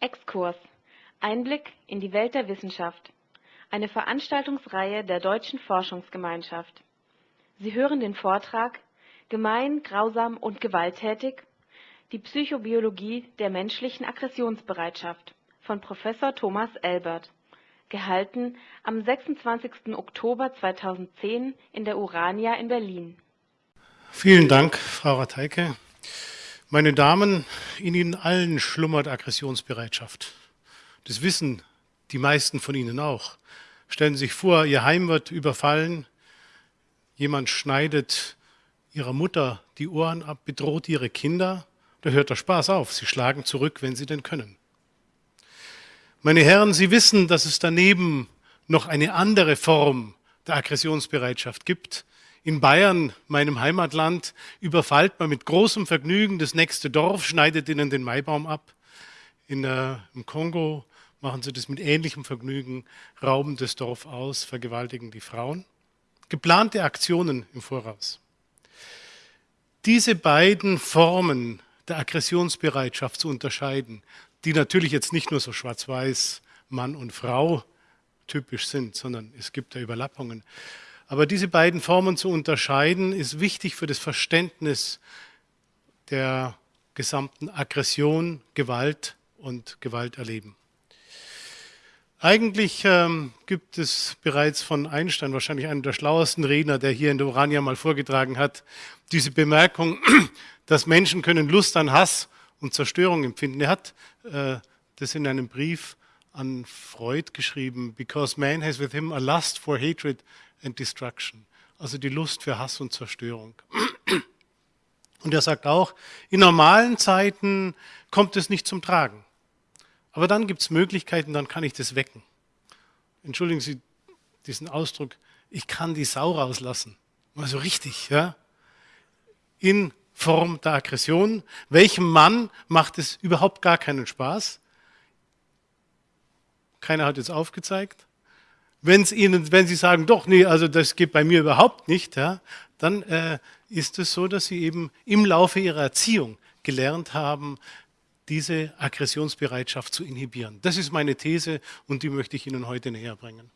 Exkurs Einblick in die Welt der Wissenschaft. Eine Veranstaltungsreihe der Deutschen Forschungsgemeinschaft. Sie hören den Vortrag Gemein, grausam und gewalttätig. Die Psychobiologie der menschlichen Aggressionsbereitschaft von Professor Thomas Elbert. Gehalten am 26. Oktober 2010 in der Urania in Berlin. Vielen Dank, Frau Rateike. Meine Damen, in Ihnen allen schlummert Aggressionsbereitschaft. Das wissen die meisten von Ihnen auch. Stellen Sie sich vor, Ihr Heim wird überfallen, jemand schneidet Ihrer Mutter die Ohren ab, bedroht Ihre Kinder, da hört der Spaß auf. Sie schlagen zurück, wenn Sie denn können. Meine Herren, Sie wissen, dass es daneben noch eine andere Form der Aggressionsbereitschaft gibt. In Bayern, meinem Heimatland, überfallt man mit großem Vergnügen das nächste Dorf, schneidet ihnen den Maibaum ab. In, äh, Im Kongo machen sie das mit ähnlichem Vergnügen, rauben das Dorf aus, vergewaltigen die Frauen. Geplante Aktionen im Voraus. Diese beiden Formen der Aggressionsbereitschaft zu unterscheiden, die natürlich jetzt nicht nur so schwarz-weiß Mann und Frau typisch sind, sondern es gibt da Überlappungen. Aber diese beiden Formen zu unterscheiden, ist wichtig für das Verständnis der gesamten Aggression, Gewalt und Gewalterleben. Eigentlich ähm, gibt es bereits von Einstein, wahrscheinlich einer der schlauesten Redner, der hier in der Urania mal vorgetragen hat, diese Bemerkung, dass Menschen können Lust an Hass und Zerstörung empfinden. Er hat äh, das in einem Brief an Freud geschrieben, because man has with him a lust for hatred and destruction. Also die Lust für Hass und Zerstörung. Und er sagt auch, in normalen Zeiten kommt es nicht zum Tragen. Aber dann gibt es Möglichkeiten, dann kann ich das wecken. Entschuldigen Sie diesen Ausdruck, ich kann die Sau rauslassen. Mal so richtig, ja? In Form der Aggression. Welchem Mann macht es überhaupt gar keinen Spaß? Keiner hat jetzt aufgezeigt. Wenn's Ihnen, wenn Sie sagen, doch, nee, also das geht bei mir überhaupt nicht, ja, dann äh, ist es so, dass Sie eben im Laufe Ihrer Erziehung gelernt haben, diese Aggressionsbereitschaft zu inhibieren. Das ist meine These und die möchte ich Ihnen heute näher bringen.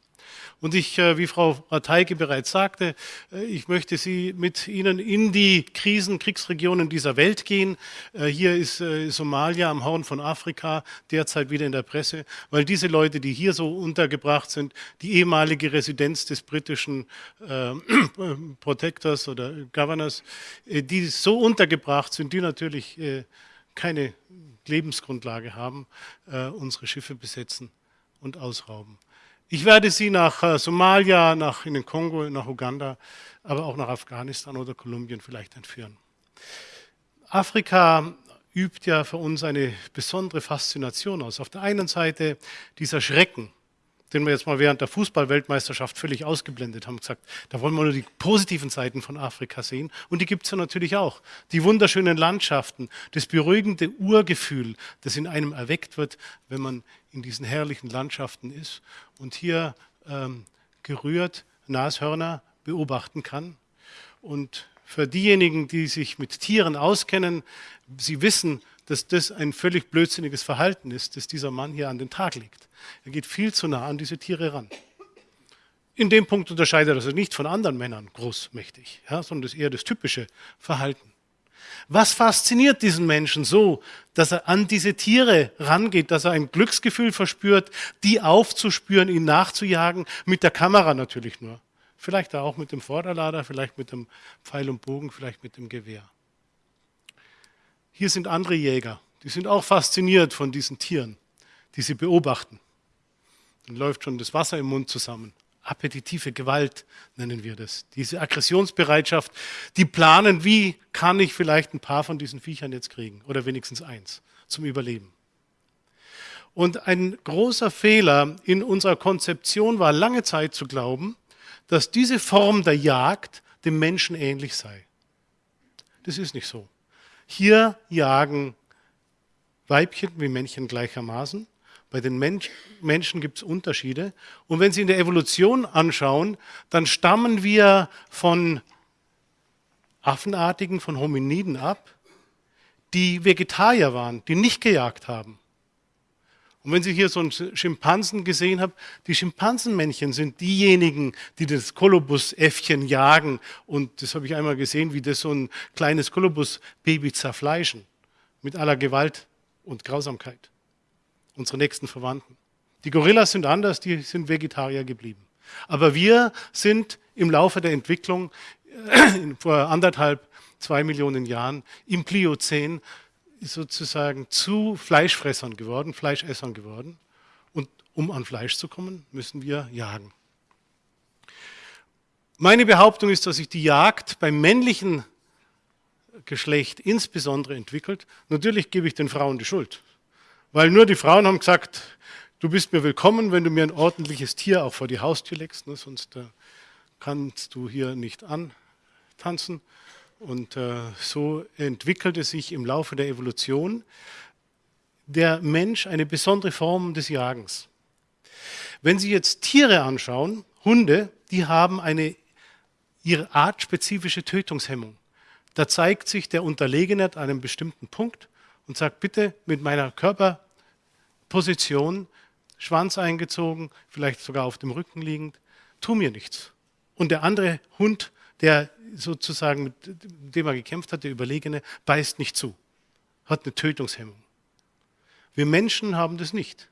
Und ich, äh, wie Frau Rateike bereits sagte, äh, ich möchte Sie mit Ihnen in die Krisen, Kriegsregionen dieser Welt gehen. Äh, hier ist Somalia am Horn von Afrika derzeit wieder in der Presse, weil diese Leute, die hier so untergebracht sind, die ehemalige Residenz des britischen äh, Protectors oder Governors, die so untergebracht sind, die natürlich äh, keine Lebensgrundlage haben, äh, unsere Schiffe besetzen und ausrauben. Ich werde Sie nach äh, Somalia, nach in den Kongo, nach Uganda, aber auch nach Afghanistan oder Kolumbien vielleicht entführen. Afrika übt ja für uns eine besondere Faszination aus. Auf der einen Seite dieser Schrecken, den wir jetzt mal während der Fußballweltmeisterschaft völlig ausgeblendet haben, gesagt, da wollen wir nur die positiven Seiten von Afrika sehen. Und die gibt es ja natürlich auch. Die wunderschönen Landschaften, das beruhigende Urgefühl, das in einem erweckt wird, wenn man in diesen herrlichen Landschaften ist und hier ähm, gerührt Nashörner beobachten kann. Und für diejenigen, die sich mit Tieren auskennen, sie wissen, dass das ein völlig blödsinniges Verhalten ist, das dieser Mann hier an den Tag legt. Er geht viel zu nah an diese Tiere ran. In dem Punkt unterscheidet er sich nicht von anderen Männern großmächtig, ja, sondern das ist eher das typische Verhalten. Was fasziniert diesen Menschen so, dass er an diese Tiere rangeht, dass er ein Glücksgefühl verspürt, die aufzuspüren, ihn nachzujagen, mit der Kamera natürlich nur. Vielleicht auch mit dem Vorderlader, vielleicht mit dem Pfeil und Bogen, vielleicht mit dem Gewehr. Hier sind andere Jäger, die sind auch fasziniert von diesen Tieren, die sie beobachten. Dann läuft schon das Wasser im Mund zusammen. Appetitive Gewalt nennen wir das. Diese Aggressionsbereitschaft, die planen, wie kann ich vielleicht ein paar von diesen Viechern jetzt kriegen oder wenigstens eins zum Überleben. Und ein großer Fehler in unserer Konzeption war lange Zeit zu glauben, dass diese Form der Jagd dem Menschen ähnlich sei. Das ist nicht so. Hier jagen Weibchen wie Männchen gleichermaßen. Bei den Mensch, Menschen gibt es Unterschiede. Und wenn Sie in der Evolution anschauen, dann stammen wir von Affenartigen, von Hominiden ab, die Vegetarier waren, die nicht gejagt haben. Und wenn Sie hier so einen Schimpansen gesehen haben, die Schimpansenmännchen sind diejenigen, die das Kolubusäffchen jagen. Und das habe ich einmal gesehen, wie das so ein kleines Kolubusbaby zerfleischen. Mit aller Gewalt und Grausamkeit. Unsere nächsten Verwandten. Die Gorillas sind anders, die sind Vegetarier geblieben. Aber wir sind im Laufe der Entwicklung vor anderthalb, zwei Millionen Jahren im Pliozän sozusagen zu Fleischfressern geworden, Fleischessern geworden. Und um an Fleisch zu kommen, müssen wir jagen. Meine Behauptung ist, dass sich die Jagd beim männlichen Geschlecht insbesondere entwickelt. Natürlich gebe ich den Frauen die Schuld, weil nur die Frauen haben gesagt, du bist mir willkommen, wenn du mir ein ordentliches Tier auch vor die Haustür legst, ne, sonst äh, kannst du hier nicht antanzen. Und äh, so entwickelte sich im Laufe der Evolution der Mensch eine besondere Form des Jagens. Wenn Sie jetzt Tiere anschauen, Hunde, die haben eine ihre artspezifische Tötungshemmung. Da zeigt sich der Unterlegene an einem bestimmten Punkt und sagt, bitte mit meiner Körperposition, Schwanz eingezogen, vielleicht sogar auf dem Rücken liegend, tu mir nichts. Und der andere Hund der sozusagen, mit dem er gekämpft hat, der Überlegene, beißt nicht zu, hat eine Tötungshemmung. Wir Menschen haben das nicht.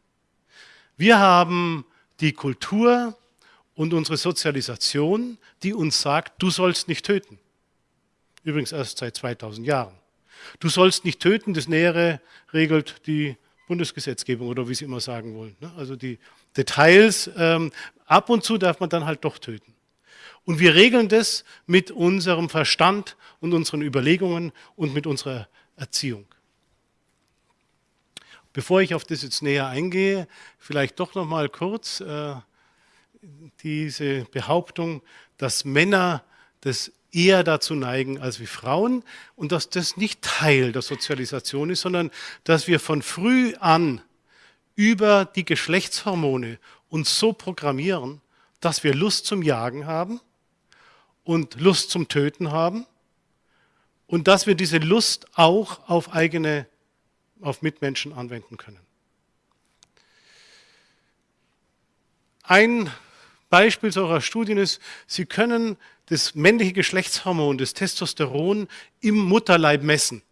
Wir haben die Kultur und unsere Sozialisation, die uns sagt, du sollst nicht töten. Übrigens erst seit 2000 Jahren. Du sollst nicht töten, das Nähere regelt die Bundesgesetzgebung oder wie Sie immer sagen wollen. Ne? Also die Details, ähm, ab und zu darf man dann halt doch töten. Und wir regeln das mit unserem Verstand und unseren Überlegungen und mit unserer Erziehung. Bevor ich auf das jetzt näher eingehe, vielleicht doch noch mal kurz äh, diese Behauptung, dass Männer das eher dazu neigen als wie Frauen und dass das nicht Teil der Sozialisation ist, sondern dass wir von früh an über die Geschlechtshormone uns so programmieren, dass wir Lust zum Jagen haben und Lust zum Töten haben und dass wir diese Lust auch auf eigene, auf Mitmenschen anwenden können. Ein Beispiel solcher Studien ist, Sie können das männliche Geschlechtshormon, das Testosteron, im Mutterleib messen.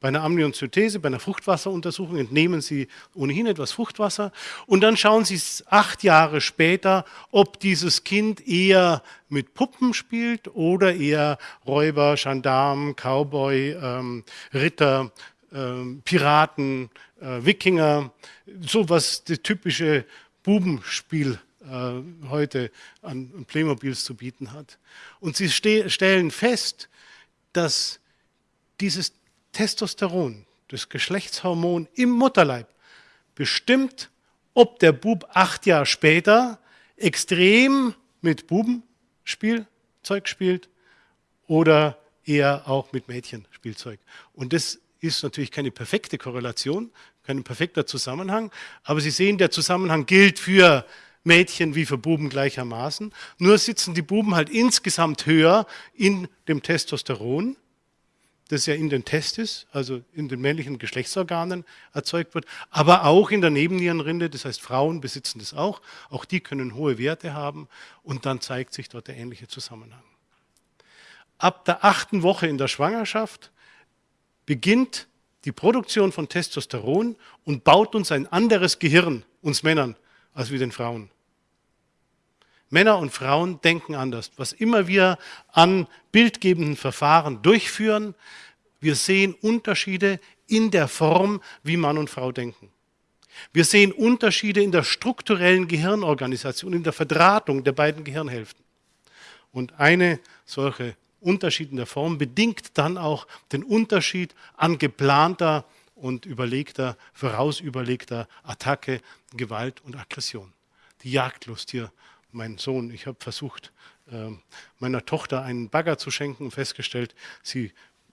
Bei einer Amniozenthese, bei einer Fruchtwasseruntersuchung entnehmen Sie ohnehin etwas Fruchtwasser. Und dann schauen Sie acht Jahre später, ob dieses Kind eher mit Puppen spielt oder eher Räuber, Gendarm, Cowboy, ähm, Ritter, ähm, Piraten, äh, Wikinger, so was das typische Bubenspiel äh, heute an Playmobils zu bieten hat. Und Sie stellen fest, dass dieses Testosteron, das Geschlechtshormon im Mutterleib, bestimmt, ob der Bub acht Jahre später extrem mit Bubenspielzeug spielt oder eher auch mit Mädchenspielzeug. Und das ist natürlich keine perfekte Korrelation, kein perfekter Zusammenhang, aber Sie sehen, der Zusammenhang gilt für Mädchen wie für Buben gleichermaßen. Nur sitzen die Buben halt insgesamt höher in dem Testosteron das ja in den Testis, also in den männlichen Geschlechtsorganen erzeugt wird, aber auch in der Nebennierenrinde, das heißt Frauen besitzen das auch, auch die können hohe Werte haben und dann zeigt sich dort der ähnliche Zusammenhang. Ab der achten Woche in der Schwangerschaft beginnt die Produktion von Testosteron und baut uns ein anderes Gehirn, uns Männern, als wie den Frauen. Männer und Frauen denken anders. Was immer wir an bildgebenden Verfahren durchführen, wir sehen Unterschiede in der Form, wie Mann und Frau denken. Wir sehen Unterschiede in der strukturellen Gehirnorganisation, in der Verdrahtung der beiden Gehirnhälften. Und eine solche Unterschied in der Form bedingt dann auch den Unterschied an geplanter und überlegter, vorausüberlegter Attacke, Gewalt und Aggression. Die Jagdlust hier mein Sohn, ich habe versucht, äh, meiner Tochter einen Bagger zu schenken und festgestellt, sie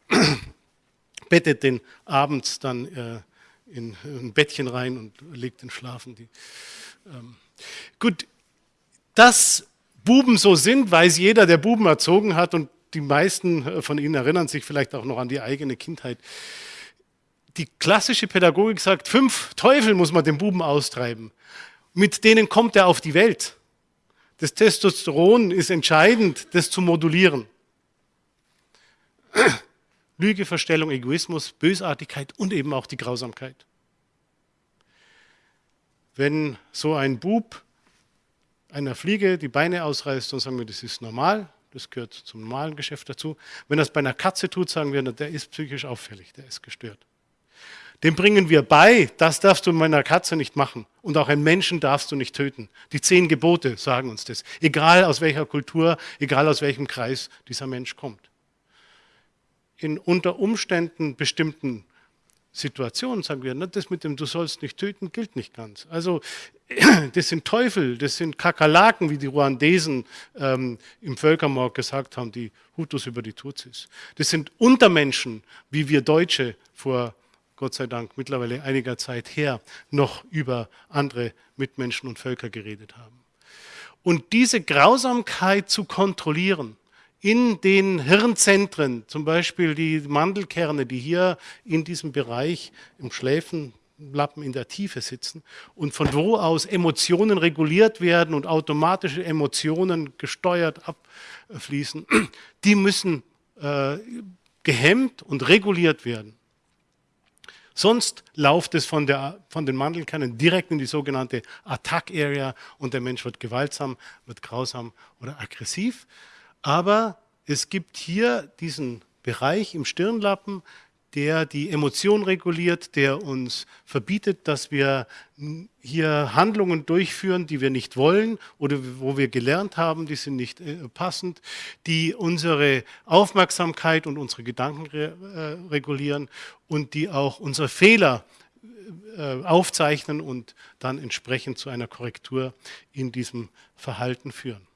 bettet den abends dann äh, in ein Bettchen rein und legt den Schlafen. Ähm. Gut, dass Buben so sind, weiß jeder, der Buben erzogen hat und die meisten äh, von Ihnen erinnern sich vielleicht auch noch an die eigene Kindheit. die klassische Pädagogik sagt, fünf Teufel muss man dem Buben austreiben. Mit denen kommt er auf die Welt. Das Testosteron ist entscheidend, das zu modulieren. Lüge, Verstellung, Egoismus, Bösartigkeit und eben auch die Grausamkeit. Wenn so ein Bub einer Fliege die Beine ausreißt, dann sagen wir, das ist normal, das gehört zum normalen Geschäft dazu. Wenn es bei einer Katze tut, sagen wir, der ist psychisch auffällig, der ist gestört. Dem bringen wir bei, das darfst du meiner Katze nicht machen. Und auch einen Menschen darfst du nicht töten. Die zehn Gebote sagen uns das. Egal aus welcher Kultur, egal aus welchem Kreis dieser Mensch kommt. In unter Umständen bestimmten Situationen sagen wir, das mit dem Du sollst nicht töten gilt nicht ganz. Also das sind Teufel, das sind Kakerlaken, wie die Ruandesen ähm, im Völkermord gesagt haben, die Hutus über die Tutsis. Das sind Untermenschen, wie wir Deutsche vor Gott sei Dank mittlerweile einiger Zeit her noch über andere Mitmenschen und Völker geredet haben. Und diese Grausamkeit zu kontrollieren, in den Hirnzentren, zum Beispiel die Mandelkerne, die hier in diesem Bereich im Schläfenlappen in der Tiefe sitzen und von wo aus Emotionen reguliert werden und automatische Emotionen gesteuert abfließen, die müssen äh, gehemmt und reguliert werden. Sonst läuft es von, der, von den Mandelkernen direkt in die sogenannte Attack Area und der Mensch wird gewaltsam, wird grausam oder aggressiv. Aber es gibt hier diesen Bereich im Stirnlappen, der die Emotion reguliert, der uns verbietet, dass wir hier Handlungen durchführen, die wir nicht wollen oder wo wir gelernt haben, die sind nicht äh, passend, die unsere Aufmerksamkeit und unsere Gedanken äh, regulieren und die auch unsere Fehler äh, aufzeichnen und dann entsprechend zu einer Korrektur in diesem Verhalten führen.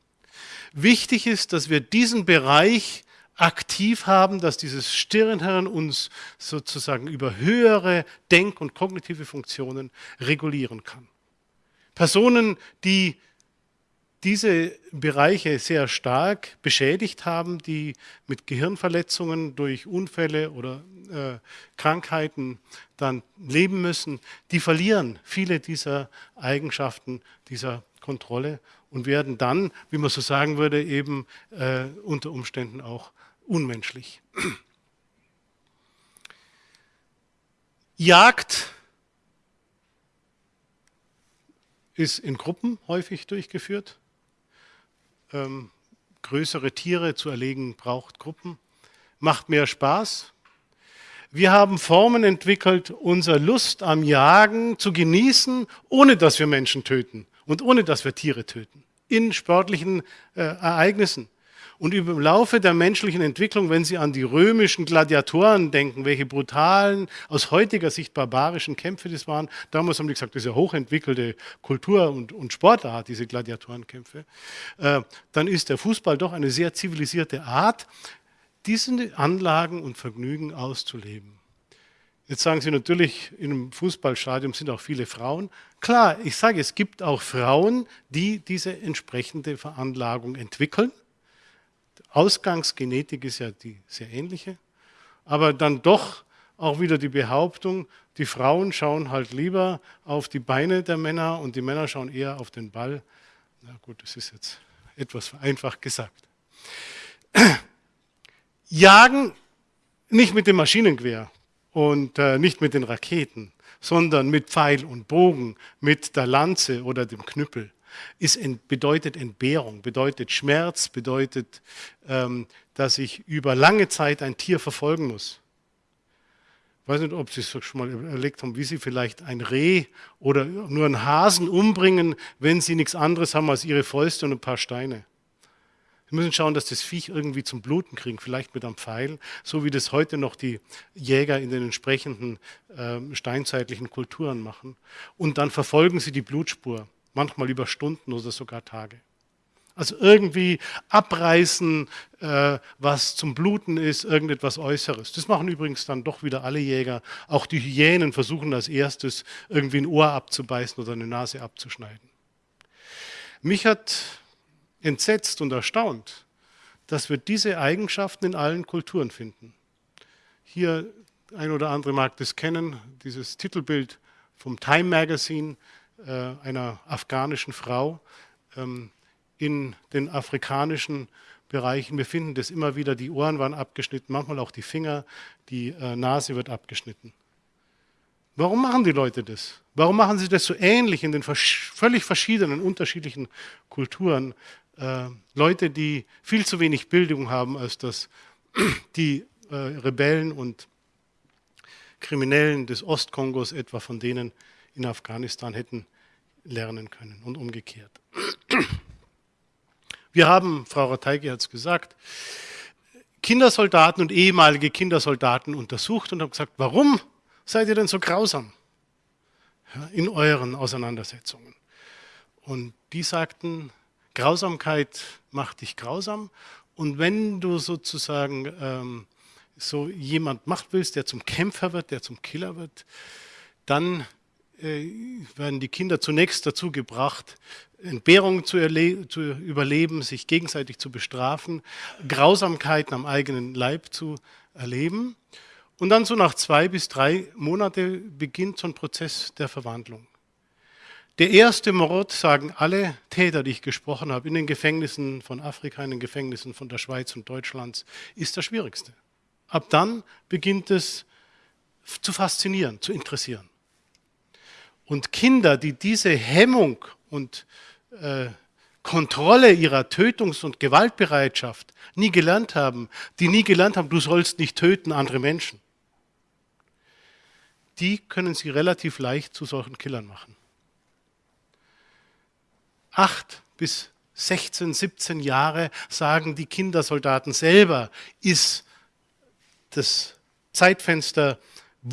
Wichtig ist, dass wir diesen Bereich aktiv haben, dass dieses Stirnhirn uns sozusagen über höhere Denk- und kognitive Funktionen regulieren kann. Personen, die diese Bereiche sehr stark beschädigt haben, die mit Gehirnverletzungen durch Unfälle oder äh, Krankheiten dann leben müssen, die verlieren viele dieser Eigenschaften, dieser Kontrolle und werden dann, wie man so sagen würde, eben äh, unter Umständen auch unmenschlich. Jagd ist in Gruppen häufig durchgeführt. Ähm, größere Tiere zu erlegen braucht Gruppen, macht mehr Spaß. Wir haben Formen entwickelt, unsere Lust am Jagen zu genießen, ohne dass wir Menschen töten und ohne dass wir Tiere töten, in sportlichen äh, Ereignissen. Und im Laufe der menschlichen Entwicklung, wenn Sie an die römischen Gladiatoren denken, welche brutalen, aus heutiger Sicht barbarischen Kämpfe das waren, damals haben die gesagt, das ist ja hochentwickelte Kultur und, und Sportart, diese Gladiatorenkämpfe, äh, dann ist der Fußball doch eine sehr zivilisierte Art, diese Anlagen und Vergnügen auszuleben. Jetzt sagen Sie natürlich, in einem Fußballstadion sind auch viele Frauen. Klar, ich sage, es gibt auch Frauen, die diese entsprechende Veranlagung entwickeln. Ausgangsgenetik ist ja die sehr ähnliche, aber dann doch auch wieder die Behauptung, die Frauen schauen halt lieber auf die Beine der Männer und die Männer schauen eher auf den Ball. Na gut, das ist jetzt etwas vereinfacht gesagt. Jagen nicht mit dem Maschinengewehr und äh, nicht mit den Raketen, sondern mit Pfeil und Bogen, mit der Lanze oder dem Knüppel ist, bedeutet Entbehrung, bedeutet Schmerz, bedeutet, ähm, dass ich über lange Zeit ein Tier verfolgen muss. Ich weiß nicht, ob Sie es schon mal überlegt haben, wie Sie vielleicht ein Reh oder nur einen Hasen umbringen, wenn Sie nichts anderes haben als Ihre Fäuste und ein paar Steine. Sie müssen schauen, dass das Viech irgendwie zum Bluten kriegen, vielleicht mit einem Pfeil, so wie das heute noch die Jäger in den entsprechenden äh, steinzeitlichen Kulturen machen. Und dann verfolgen sie die Blutspur manchmal über Stunden oder sogar Tage. Also irgendwie abreißen, äh, was zum Bluten ist, irgendetwas Äußeres. Das machen übrigens dann doch wieder alle Jäger. Auch die Hyänen versuchen als erstes irgendwie ein Ohr abzubeißen oder eine Nase abzuschneiden. Mich hat entsetzt und erstaunt, dass wir diese Eigenschaften in allen Kulturen finden. Hier ein oder andere mag das kennen, dieses Titelbild vom Time Magazine einer afghanischen Frau ähm, in den afrikanischen Bereichen. Wir finden das immer wieder, die Ohren waren abgeschnitten, manchmal auch die Finger, die äh, Nase wird abgeschnitten. Warum machen die Leute das? Warum machen sie das so ähnlich in den völlig verschiedenen, unterschiedlichen Kulturen? Äh, Leute, die viel zu wenig Bildung haben, als dass die äh, Rebellen und Kriminellen des Ostkongos etwa von denen in Afghanistan hätten lernen können und umgekehrt. Wir haben, Frau Rateige hat es gesagt, Kindersoldaten und ehemalige Kindersoldaten untersucht und haben gesagt, warum seid ihr denn so grausam in euren Auseinandersetzungen? Und die sagten, Grausamkeit macht dich grausam und wenn du sozusagen ähm, so jemand machen willst, der zum Kämpfer wird, der zum Killer wird, dann werden die Kinder zunächst dazu gebracht, Entbehrungen zu, zu, überleben, sich gegenseitig zu bestrafen, Grausamkeiten am eigenen Leib zu erleben. Und dann so nach zwei bis drei Monate beginnt so ein Prozess der Verwandlung. Der erste Mord, sagen alle Täter, die ich gesprochen habe, in den Gefängnissen von Afrika, in den Gefängnissen von der Schweiz und Deutschlands, ist der schwierigste. Ab dann beginnt es zu faszinieren, zu interessieren. Und Kinder, die diese Hemmung und äh, Kontrolle ihrer Tötungs- und Gewaltbereitschaft nie gelernt haben, die nie gelernt haben, du sollst nicht töten andere Menschen, die können sie relativ leicht zu solchen Killern machen. Acht bis 16, 17 Jahre, sagen die Kindersoldaten selber, ist das Zeitfenster,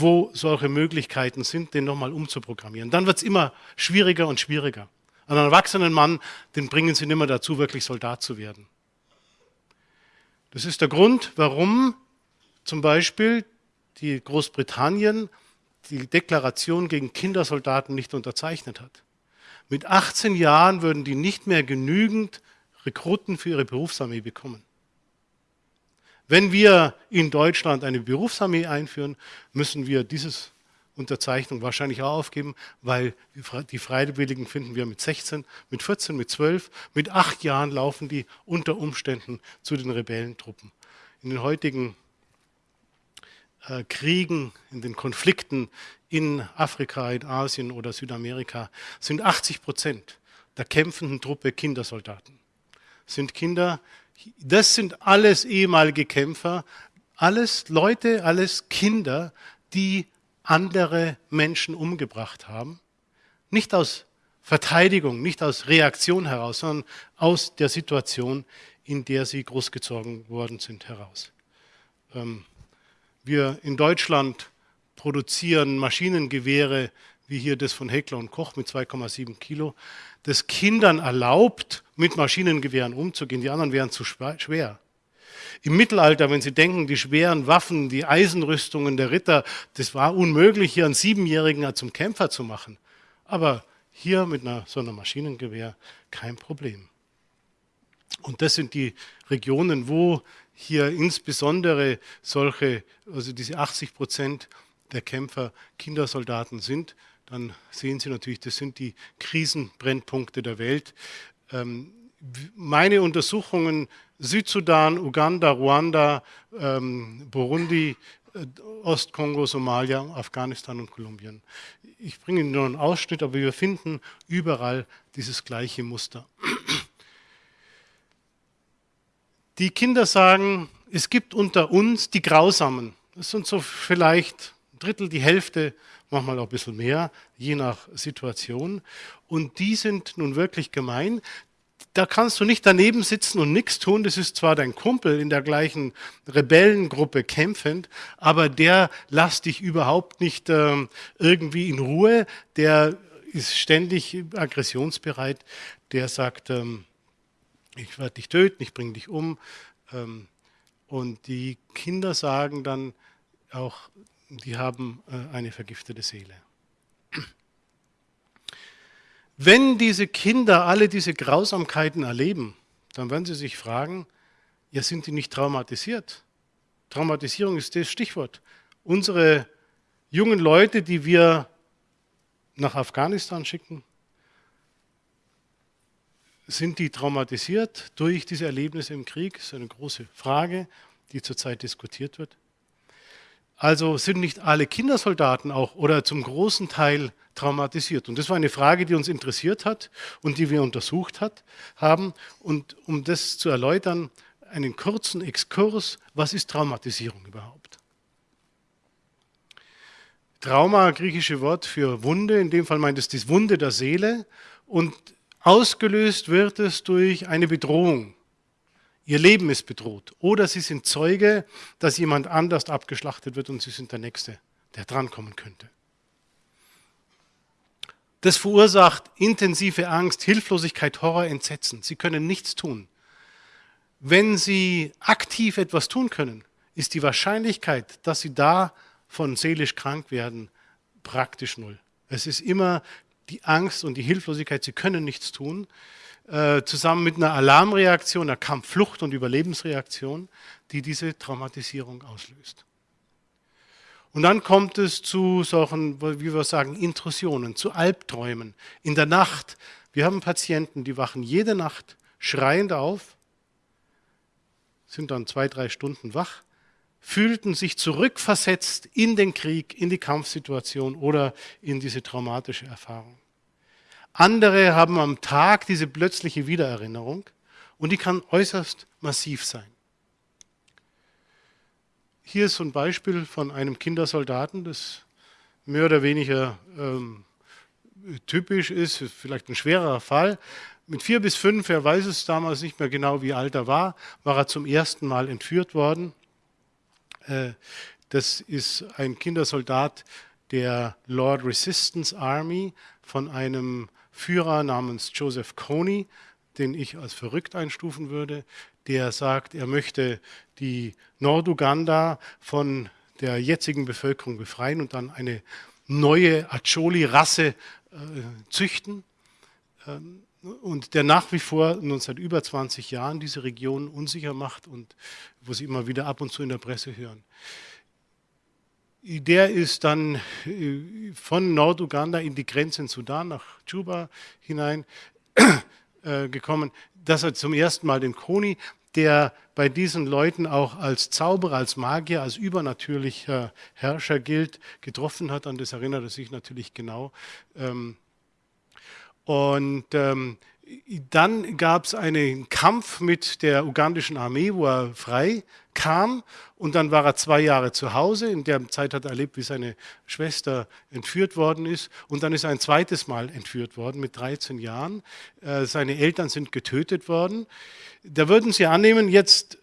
wo solche Möglichkeiten sind, den nochmal umzuprogrammieren. Dann wird es immer schwieriger und schwieriger. Einen erwachsenen Mann, den bringen sie nicht mehr dazu, wirklich Soldat zu werden. Das ist der Grund, warum zum Beispiel die Großbritannien die Deklaration gegen Kindersoldaten nicht unterzeichnet hat. Mit 18 Jahren würden die nicht mehr genügend Rekruten für ihre Berufsarmee bekommen. Wenn wir in Deutschland eine Berufsarmee einführen, müssen wir diese Unterzeichnung wahrscheinlich auch aufgeben, weil die Freiwilligen finden wir mit 16, mit 14, mit 12, mit 8 Jahren laufen die unter Umständen zu den Rebellentruppen. In den heutigen äh, Kriegen, in den Konflikten in Afrika, in Asien oder Südamerika sind 80 Prozent der kämpfenden Truppe Kindersoldaten. Sind Kinder, das sind alles ehemalige Kämpfer, alles Leute, alles Kinder, die andere Menschen umgebracht haben. Nicht aus Verteidigung, nicht aus Reaktion heraus, sondern aus der Situation, in der sie großgezogen worden sind, heraus. Ähm, wir in Deutschland produzieren Maschinengewehre, wie hier das von Heckler und Koch mit 2,7 Kilo, das Kindern erlaubt, mit Maschinengewehren umzugehen. Die anderen wären zu schwer. Im Mittelalter, wenn Sie denken, die schweren Waffen, die Eisenrüstungen der Ritter, das war unmöglich, hier einen Siebenjährigen zum Kämpfer zu machen. Aber hier mit einer, so einem Maschinengewehr kein Problem. Und das sind die Regionen, wo hier insbesondere solche, also diese 80 Prozent der Kämpfer Kindersoldaten sind, dann sehen Sie natürlich, das sind die Krisenbrennpunkte der Welt. Ähm, meine Untersuchungen Südsudan, Uganda, Ruanda, ähm, Burundi, äh, Ostkongo, Somalia, Afghanistan und Kolumbien. Ich bringe Ihnen nur einen Ausschnitt, aber wir finden überall dieses gleiche Muster. Die Kinder sagen, es gibt unter uns die Grausamen. Das sind so vielleicht ein Drittel, die Hälfte, manchmal auch ein bisschen mehr, je nach Situation. Und die sind nun wirklich gemein. Da kannst du nicht daneben sitzen und nichts tun. Das ist zwar dein Kumpel in der gleichen Rebellengruppe kämpfend, aber der lässt dich überhaupt nicht äh, irgendwie in Ruhe. Der ist ständig aggressionsbereit. Der sagt, ähm, ich werde dich töten, ich bringe dich um. Ähm, und die Kinder sagen dann auch, die haben äh, eine vergiftete Seele. Wenn diese Kinder alle diese Grausamkeiten erleben, dann werden sie sich fragen, ja, sind die nicht traumatisiert? Traumatisierung ist das Stichwort. unsere jungen Leute, die wir nach Afghanistan schicken, sind die traumatisiert durch diese Erlebnisse im Krieg? Das ist eine große Frage, die zurzeit diskutiert wird. Also sind nicht alle Kindersoldaten auch oder zum großen Teil traumatisiert? Und das war eine Frage, die uns interessiert hat und die wir untersucht hat, haben. Und um das zu erläutern, einen kurzen Exkurs, was ist Traumatisierung überhaupt? Trauma, griechische Wort für Wunde, in dem Fall meint es die Wunde der Seele und ausgelöst wird es durch eine Bedrohung. Ihr Leben ist bedroht oder sie sind Zeuge, dass jemand anders abgeschlachtet wird und sie sind der Nächste, der drankommen könnte. Das verursacht intensive Angst, Hilflosigkeit, Horror, Entsetzen. Sie können nichts tun. Wenn Sie aktiv etwas tun können, ist die Wahrscheinlichkeit, dass Sie davon seelisch krank werden, praktisch null. Es ist immer die Angst und die Hilflosigkeit, Sie können nichts tun, äh, zusammen mit einer Alarmreaktion, einer Kampfflucht- und Überlebensreaktion, die diese Traumatisierung auslöst. Und dann kommt es zu solchen, wie wir sagen, Intrusionen, zu Albträumen in der Nacht. Wir haben Patienten, die wachen jede Nacht schreiend auf, sind dann zwei, drei Stunden wach, fühlten sich zurückversetzt in den Krieg, in die Kampfsituation oder in diese traumatische Erfahrung. Andere haben am Tag diese plötzliche Wiedererinnerung und die kann äußerst massiv sein. Hier ist so ein Beispiel von einem Kindersoldaten, das mehr oder weniger ähm, typisch ist, vielleicht ein schwerer Fall. Mit vier bis fünf, er weiß es damals nicht mehr genau, wie alt er war, war er zum ersten Mal entführt worden. Äh, das ist ein Kindersoldat der Lord Resistance Army von einem Führer namens Joseph Kony, den ich als verrückt einstufen würde, der sagt, er möchte die Norduganda von der jetzigen Bevölkerung befreien und dann eine neue Acholi-Rasse äh, züchten. Ähm, und der nach wie vor nun seit über 20 Jahren diese Region unsicher macht und wo Sie immer wieder ab und zu in der Presse hören. Der ist dann äh, von Norduganda in die Grenze in Sudan nach Juba hinein äh, gekommen, dass er zum ersten Mal den Koni, der bei diesen Leuten auch als Zauberer, als Magier, als übernatürlicher Herrscher gilt, getroffen hat. An das erinnert er sich natürlich genau. Ähm, und ähm, dann gab es einen Kampf mit der ugandischen Armee, wo er frei kam. Und dann war er zwei Jahre zu Hause. In der Zeit hat er erlebt, wie seine Schwester entführt worden ist. Und dann ist er ein zweites Mal entführt worden mit 13 Jahren. Äh, seine Eltern sind getötet worden. Da würden Sie annehmen, jetzt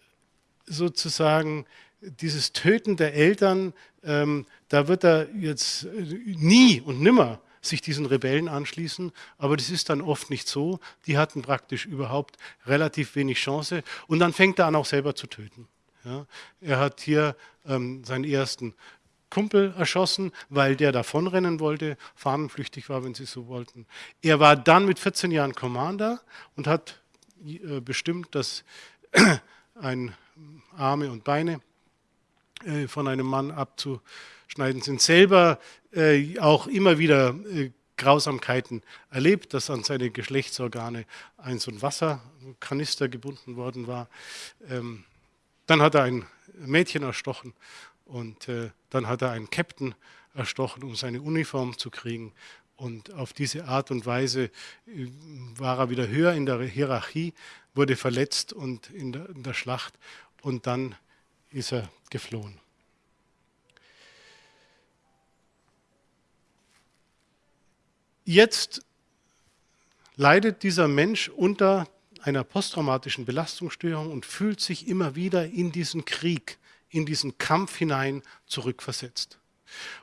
sozusagen dieses Töten der Eltern, ähm, da wird er jetzt nie und nimmer sich diesen Rebellen anschließen, aber das ist dann oft nicht so. Die hatten praktisch überhaupt relativ wenig Chance und dann fängt er an, auch selber zu töten. Ja, er hat hier ähm, seinen ersten Kumpel erschossen, weil der davonrennen wollte, fahnenflüchtig war, wenn Sie so wollten. Er war dann mit 14 Jahren Commander und hat äh, bestimmt, dass ein Arme und Beine äh, von einem Mann abzuschneiden sind. Selber äh, auch immer wieder äh, Grausamkeiten erlebt, dass an seine Geschlechtsorgane ein so ein Wasserkanister gebunden worden war. Ähm, dann hat er ein Mädchen erstochen und äh, dann hat er einen Captain erstochen, um seine Uniform zu kriegen. Und auf diese Art und Weise äh, war er wieder höher in der Hierarchie, wurde verletzt und in der, in der Schlacht und dann ist er geflohen. Jetzt leidet dieser Mensch unter einer posttraumatischen Belastungsstörung und fühlt sich immer wieder in diesen Krieg, in diesen Kampf hinein zurückversetzt.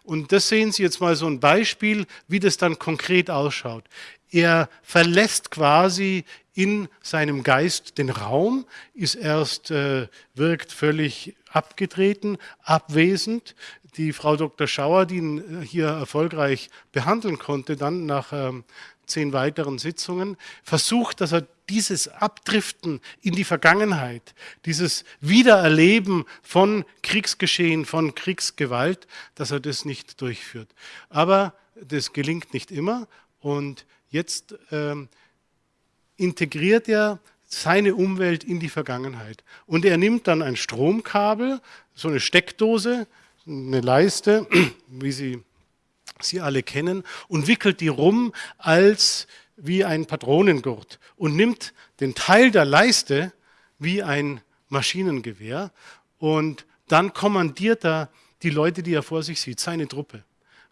Und das sehen Sie jetzt mal so ein Beispiel, wie das dann konkret ausschaut. Er verlässt quasi in seinem Geist den Raum, ist erst, äh, wirkt völlig abgetreten, abwesend. Die Frau Dr. Schauer, die ihn hier erfolgreich behandeln konnte, dann nach ähm, zehn weiteren Sitzungen, versucht, dass er dieses Abdriften in die Vergangenheit, dieses Wiedererleben von Kriegsgeschehen, von Kriegsgewalt, dass er das nicht durchführt. Aber das gelingt nicht immer und jetzt ähm, integriert er seine Umwelt in die Vergangenheit. Und er nimmt dann ein Stromkabel, so eine Steckdose, eine Leiste, wie Sie sie alle kennen, und wickelt die rum als wie ein Patronengurt und nimmt den Teil der Leiste wie ein Maschinengewehr und dann kommandiert er die Leute, die er vor sich sieht, seine Truppe,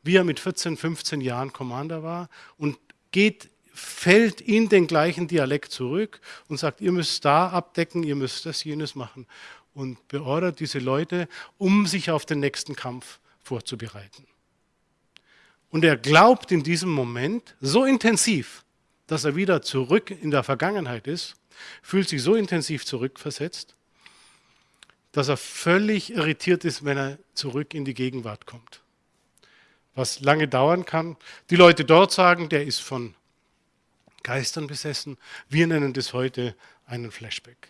wie er mit 14, 15 Jahren Commander war und geht, fällt in den gleichen Dialekt zurück und sagt, ihr müsst da abdecken, ihr müsst das, jenes machen und beordert diese Leute, um sich auf den nächsten Kampf vorzubereiten. Und er glaubt in diesem Moment so intensiv, dass er wieder zurück in der Vergangenheit ist, fühlt sich so intensiv zurückversetzt, dass er völlig irritiert ist, wenn er zurück in die Gegenwart kommt. Was lange dauern kann. Die Leute dort sagen, der ist von Geistern besessen. Wir nennen das heute einen Flashback.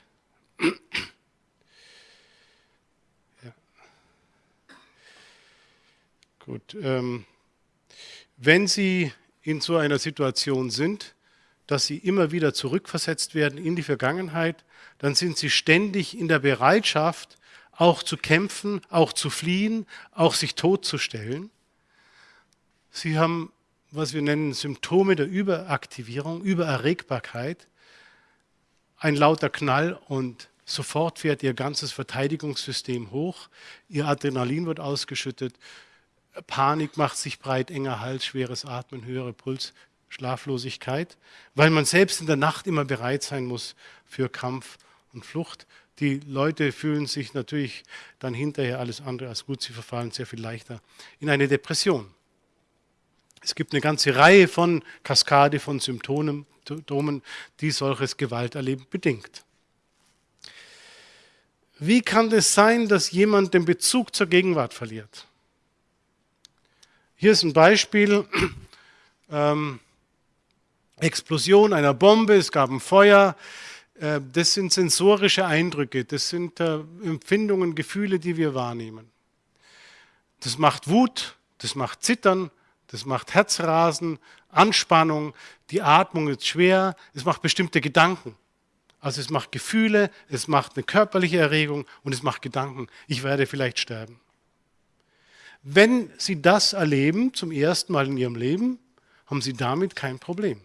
Gut. Ähm, wenn Sie in so einer Situation sind, dass Sie immer wieder zurückversetzt werden in die Vergangenheit, dann sind Sie ständig in der Bereitschaft, auch zu kämpfen, auch zu fliehen, auch sich totzustellen. Sie haben, was wir nennen, Symptome der Überaktivierung, Übererregbarkeit, ein lauter Knall und sofort fährt Ihr ganzes Verteidigungssystem hoch, Ihr Adrenalin wird ausgeschüttet, Panik macht sich breit, enger Hals, schweres Atmen, höhere Puls, Schlaflosigkeit, weil man selbst in der Nacht immer bereit sein muss für Kampf und Flucht. Die Leute fühlen sich natürlich dann hinterher alles andere als gut, sie verfallen sehr viel leichter in eine Depression. Es gibt eine ganze Reihe von Kaskade von Symptomen, die solches Gewalterleben bedingt. Wie kann es sein, dass jemand den Bezug zur Gegenwart verliert? Hier ist ein Beispiel, ähm, Explosion einer Bombe, es gab ein Feuer. Äh, das sind sensorische Eindrücke, das sind äh, Empfindungen, Gefühle, die wir wahrnehmen. Das macht Wut, das macht Zittern, das macht Herzrasen, Anspannung, die Atmung ist schwer, es macht bestimmte Gedanken. Also es macht Gefühle, es macht eine körperliche Erregung und es macht Gedanken. Ich werde vielleicht sterben. Wenn Sie das erleben, zum ersten Mal in Ihrem Leben, haben Sie damit kein Problem.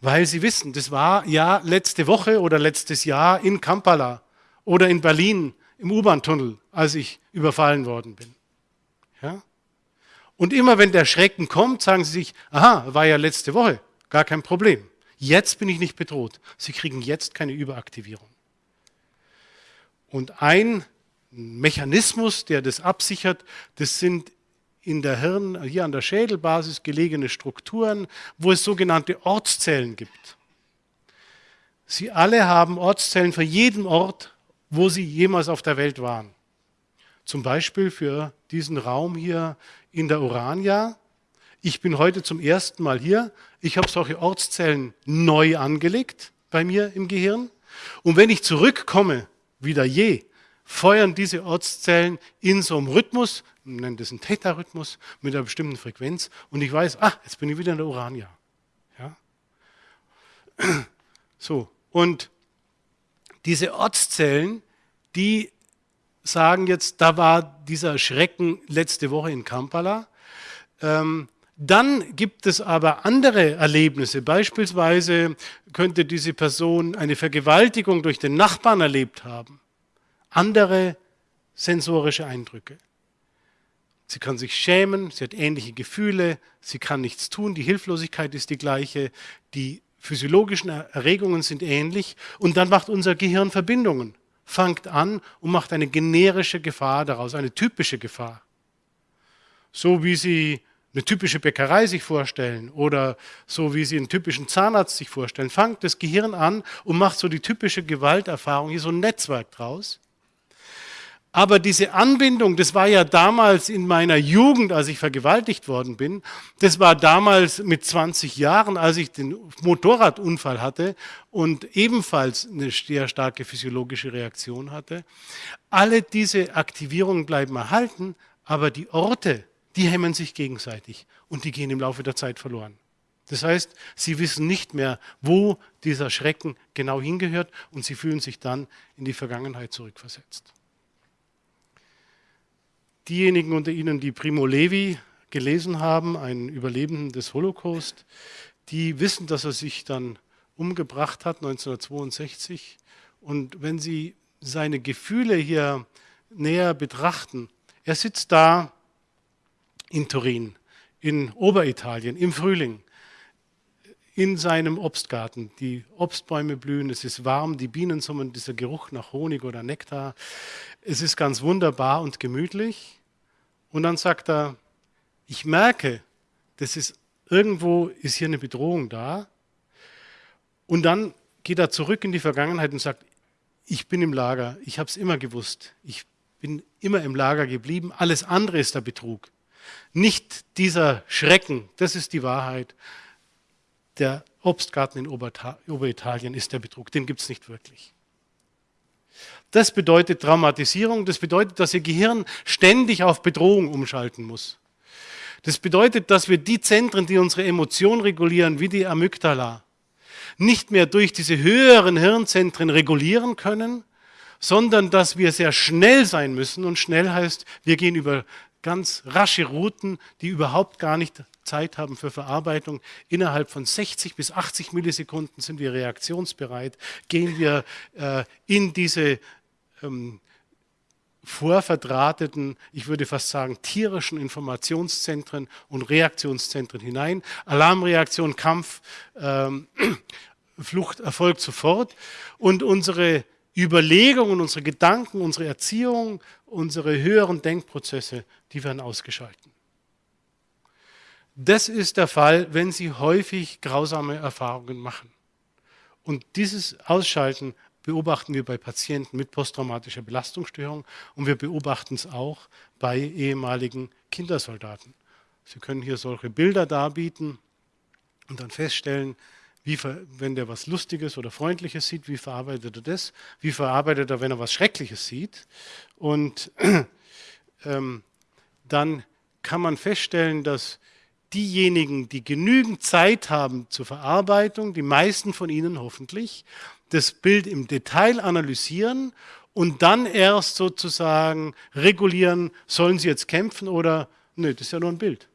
Weil Sie wissen, das war ja letzte Woche oder letztes Jahr in Kampala oder in Berlin im U-Bahn-Tunnel, als ich überfallen worden bin. Ja? Und immer wenn der Schrecken kommt, sagen Sie sich, aha, war ja letzte Woche, gar kein Problem. Jetzt bin ich nicht bedroht. Sie kriegen jetzt keine Überaktivierung. Und ein Mechanismus, der das absichert, das sind in der Hirn, hier an der Schädelbasis gelegene Strukturen, wo es sogenannte Ortszellen gibt. Sie alle haben Ortszellen für jeden Ort, wo sie jemals auf der Welt waren. Zum Beispiel für diesen Raum hier in der Urania. Ich bin heute zum ersten Mal hier. Ich habe solche Ortszellen neu angelegt bei mir im Gehirn. Und wenn ich zurückkomme, wieder je, feuern diese Ortszellen in so einem Rhythmus, wir nennen das einen Theta-Rhythmus, mit einer bestimmten Frequenz und ich weiß, ah, jetzt bin ich wieder in der Urania. Ja? So, und diese Ortszellen, die sagen jetzt, da war dieser Schrecken letzte Woche in Kampala. Ähm, dann gibt es aber andere Erlebnisse. Beispielsweise könnte diese Person eine Vergewaltigung durch den Nachbarn erlebt haben andere sensorische Eindrücke. Sie kann sich schämen, sie hat ähnliche Gefühle, sie kann nichts tun, die Hilflosigkeit ist die gleiche, die physiologischen Erregungen sind ähnlich und dann macht unser Gehirn Verbindungen, fängt an und macht eine generische Gefahr daraus, eine typische Gefahr. So wie Sie eine typische Bäckerei sich vorstellen oder so wie Sie einen typischen Zahnarzt sich vorstellen, fängt das Gehirn an und macht so die typische Gewalterfahrung, hier so ein Netzwerk draus. Aber diese Anbindung, das war ja damals in meiner Jugend, als ich vergewaltigt worden bin, das war damals mit 20 Jahren, als ich den Motorradunfall hatte und ebenfalls eine sehr starke physiologische Reaktion hatte. Alle diese Aktivierungen bleiben erhalten, aber die Orte, die hemmen sich gegenseitig und die gehen im Laufe der Zeit verloren. Das heißt, sie wissen nicht mehr, wo dieser Schrecken genau hingehört und sie fühlen sich dann in die Vergangenheit zurückversetzt. Diejenigen unter Ihnen, die Primo Levi gelesen haben, ein Überlebenden des Holocaust, die wissen, dass er sich dann umgebracht hat 1962. Und wenn Sie seine Gefühle hier näher betrachten, er sitzt da in Turin, in Oberitalien, im Frühling, in seinem Obstgarten. Die Obstbäume blühen, es ist warm, die Bienen summen, dieser Geruch nach Honig oder Nektar. Es ist ganz wunderbar und gemütlich. Und dann sagt er, ich merke, das ist irgendwo ist hier eine Bedrohung da. Und dann geht er zurück in die Vergangenheit und sagt, ich bin im Lager, ich habe es immer gewusst, ich bin immer im Lager geblieben, alles andere ist der Betrug. Nicht dieser Schrecken, das ist die Wahrheit. Der Obstgarten in Oberitalien ist der Betrug, den gibt es nicht wirklich. Das bedeutet Traumatisierung, das bedeutet, dass Ihr Gehirn ständig auf Bedrohung umschalten muss. Das bedeutet, dass wir die Zentren, die unsere Emotion regulieren, wie die Amygdala, nicht mehr durch diese höheren Hirnzentren regulieren können, sondern dass wir sehr schnell sein müssen. Und schnell heißt, wir gehen über ganz rasche Routen, die überhaupt gar nicht Zeit haben für Verarbeitung. Innerhalb von 60 bis 80 Millisekunden sind wir reaktionsbereit, gehen wir äh, in diese ähm, vorverdrahteten, ich würde fast sagen, tierischen Informationszentren und Reaktionszentren hinein. Alarmreaktion, Kampf, ähm, Flucht erfolgt sofort. Und unsere Überlegungen, unsere Gedanken, unsere Erziehung, unsere höheren Denkprozesse, die werden ausgeschalten. Das ist der Fall, wenn Sie häufig grausame Erfahrungen machen. Und dieses Ausschalten beobachten wir bei Patienten mit posttraumatischer Belastungsstörung und wir beobachten es auch bei ehemaligen Kindersoldaten. Sie können hier solche Bilder darbieten und dann feststellen, wie, wenn der was Lustiges oder Freundliches sieht, wie verarbeitet er das? Wie verarbeitet er, wenn er was Schreckliches sieht? Und ähm, dann kann man feststellen, dass diejenigen, die genügend Zeit haben zur Verarbeitung, die meisten von Ihnen hoffentlich, das Bild im Detail analysieren und dann erst sozusagen regulieren, sollen sie jetzt kämpfen oder, nö, das ist ja nur ein Bild.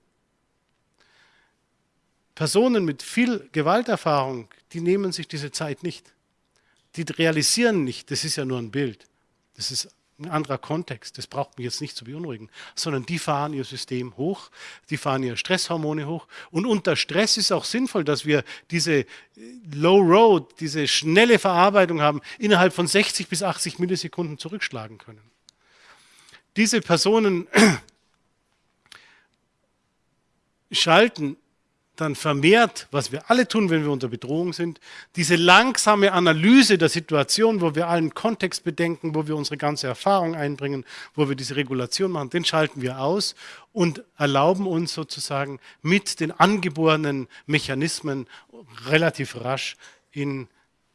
Personen mit viel Gewalterfahrung, die nehmen sich diese Zeit nicht. Die realisieren nicht, das ist ja nur ein Bild. Das ist ein anderer Kontext, das braucht mich jetzt nicht zu beunruhigen, sondern die fahren ihr System hoch, die fahren ihre Stresshormone hoch und unter Stress ist auch sinnvoll, dass wir diese Low Road, diese schnelle Verarbeitung haben, innerhalb von 60 bis 80 Millisekunden zurückschlagen können. Diese Personen schalten dann vermehrt, was wir alle tun, wenn wir unter Bedrohung sind, diese langsame Analyse der Situation, wo wir allen Kontext bedenken, wo wir unsere ganze Erfahrung einbringen, wo wir diese Regulation machen, den schalten wir aus und erlauben uns sozusagen mit den angeborenen Mechanismen relativ rasch in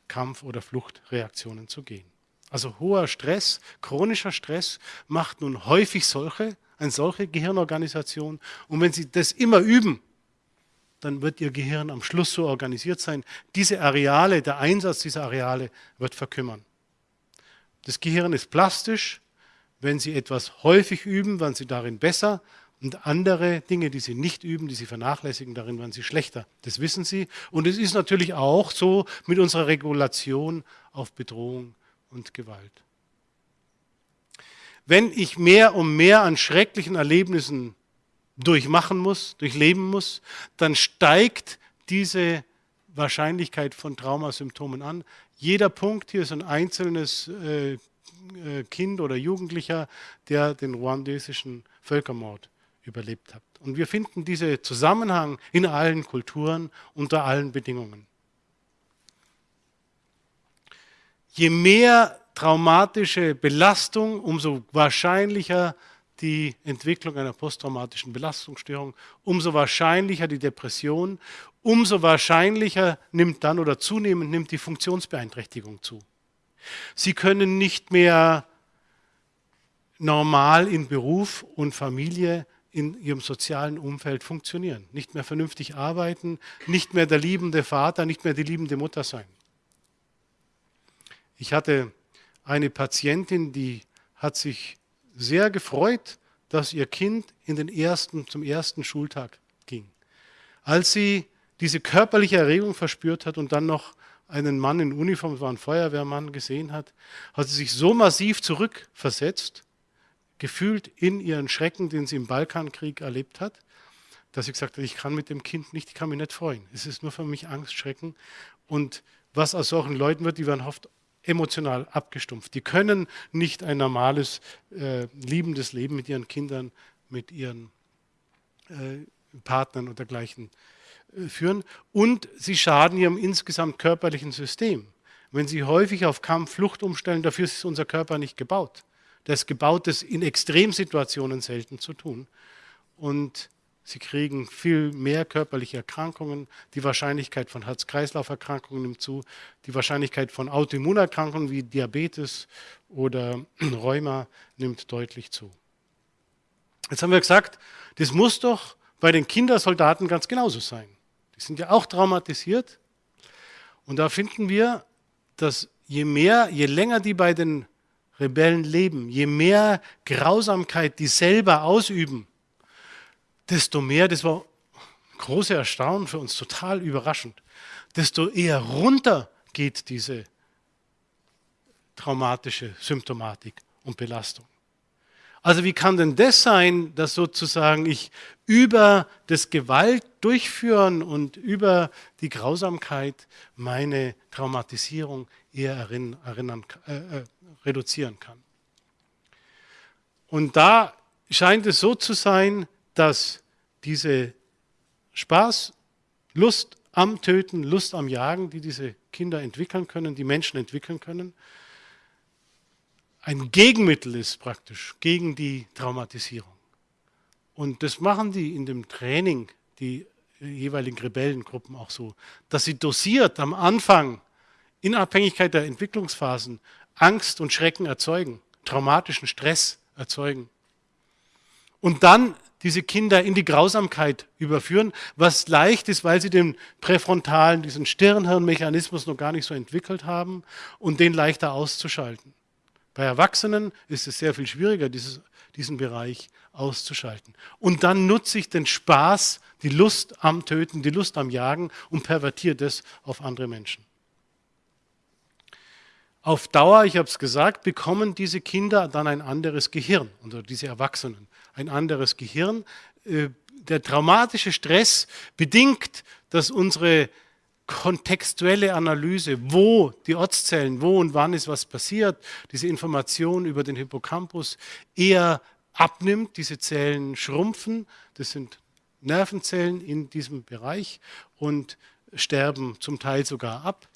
Kampf- oder Fluchtreaktionen zu gehen. Also hoher Stress, chronischer Stress macht nun häufig solche, eine solche Gehirnorganisation. Und wenn Sie das immer üben, dann wird Ihr Gehirn am Schluss so organisiert sein, diese Areale, der Einsatz dieser Areale wird verkümmern. Das Gehirn ist plastisch. Wenn Sie etwas häufig üben, werden Sie darin besser. Und andere Dinge, die Sie nicht üben, die Sie vernachlässigen, darin werden Sie schlechter. Das wissen Sie. Und es ist natürlich auch so mit unserer Regulation auf Bedrohung und Gewalt. Wenn ich mehr und mehr an schrecklichen Erlebnissen durchmachen muss, durchleben muss, dann steigt diese Wahrscheinlichkeit von Traumasymptomen an. Jeder Punkt hier ist ein einzelnes äh, äh, Kind oder Jugendlicher, der den ruandesischen Völkermord überlebt hat. Und wir finden diesen Zusammenhang in allen Kulturen, unter allen Bedingungen. Je mehr traumatische Belastung, umso wahrscheinlicher die Entwicklung einer posttraumatischen Belastungsstörung, umso wahrscheinlicher die Depression, umso wahrscheinlicher nimmt dann oder zunehmend nimmt die Funktionsbeeinträchtigung zu. Sie können nicht mehr normal in Beruf und Familie in ihrem sozialen Umfeld funktionieren, nicht mehr vernünftig arbeiten, nicht mehr der liebende Vater, nicht mehr die liebende Mutter sein. Ich hatte eine Patientin, die hat sich sehr gefreut, dass ihr Kind in den ersten, zum ersten Schultag ging. Als sie diese körperliche Erregung verspürt hat und dann noch einen Mann in Uniform, war ein Feuerwehrmann, gesehen hat, hat sie sich so massiv zurückversetzt, gefühlt in ihren Schrecken, den sie im Balkankrieg erlebt hat, dass sie gesagt hat, ich kann mit dem Kind nicht, ich kann mich nicht freuen. Es ist nur für mich Angst, Schrecken. Und was aus solchen Leuten wird, die werden oft emotional abgestumpft. Die können nicht ein normales, äh, liebendes Leben mit ihren Kindern, mit ihren äh, Partnern und dergleichen äh, führen. Und sie schaden ihrem insgesamt körperlichen System. Wenn sie häufig auf Kampf, Flucht umstellen, dafür ist unser Körper nicht gebaut. Das gebaut ist in Extremsituationen selten zu tun. Und Sie kriegen viel mehr körperliche Erkrankungen. Die Wahrscheinlichkeit von Herz-Kreislauf-Erkrankungen nimmt zu. Die Wahrscheinlichkeit von Autoimmunerkrankungen wie Diabetes oder Rheuma nimmt deutlich zu. Jetzt haben wir gesagt, das muss doch bei den Kindersoldaten ganz genauso sein. Die sind ja auch traumatisiert. Und da finden wir, dass je mehr, je länger die bei den Rebellen leben, je mehr Grausamkeit die selber ausüben, desto mehr, das war große Erstaunen für uns, total überraschend, desto eher runter geht diese traumatische Symptomatik und Belastung. Also wie kann denn das sein, dass sozusagen ich über das Gewalt durchführen und über die Grausamkeit meine Traumatisierung eher erinnern, äh, äh, reduzieren kann? Und da scheint es so zu sein, dass diese Spaß, Lust am Töten, Lust am Jagen, die diese Kinder entwickeln können, die Menschen entwickeln können, ein Gegenmittel ist praktisch gegen die Traumatisierung. Und das machen die in dem Training, die jeweiligen Rebellengruppen auch so, dass sie dosiert am Anfang in Abhängigkeit der Entwicklungsphasen Angst und Schrecken erzeugen, traumatischen Stress erzeugen. Und dann diese Kinder in die Grausamkeit überführen, was leicht ist, weil sie den präfrontalen, diesen Stirnhirnmechanismus noch gar nicht so entwickelt haben und den leichter auszuschalten. Bei Erwachsenen ist es sehr viel schwieriger, dieses, diesen Bereich auszuschalten. Und dann nutze ich den Spaß, die Lust am Töten, die Lust am Jagen und pervertiere das auf andere Menschen. Auf Dauer, ich habe es gesagt, bekommen diese Kinder dann ein anderes Gehirn, oder diese Erwachsenen ein anderes Gehirn. Äh, der traumatische Stress bedingt, dass unsere kontextuelle Analyse, wo die Ortszellen, wo und wann ist was passiert, diese Information über den Hippocampus eher abnimmt, diese Zellen schrumpfen, das sind Nervenzellen in diesem Bereich und sterben zum Teil sogar ab.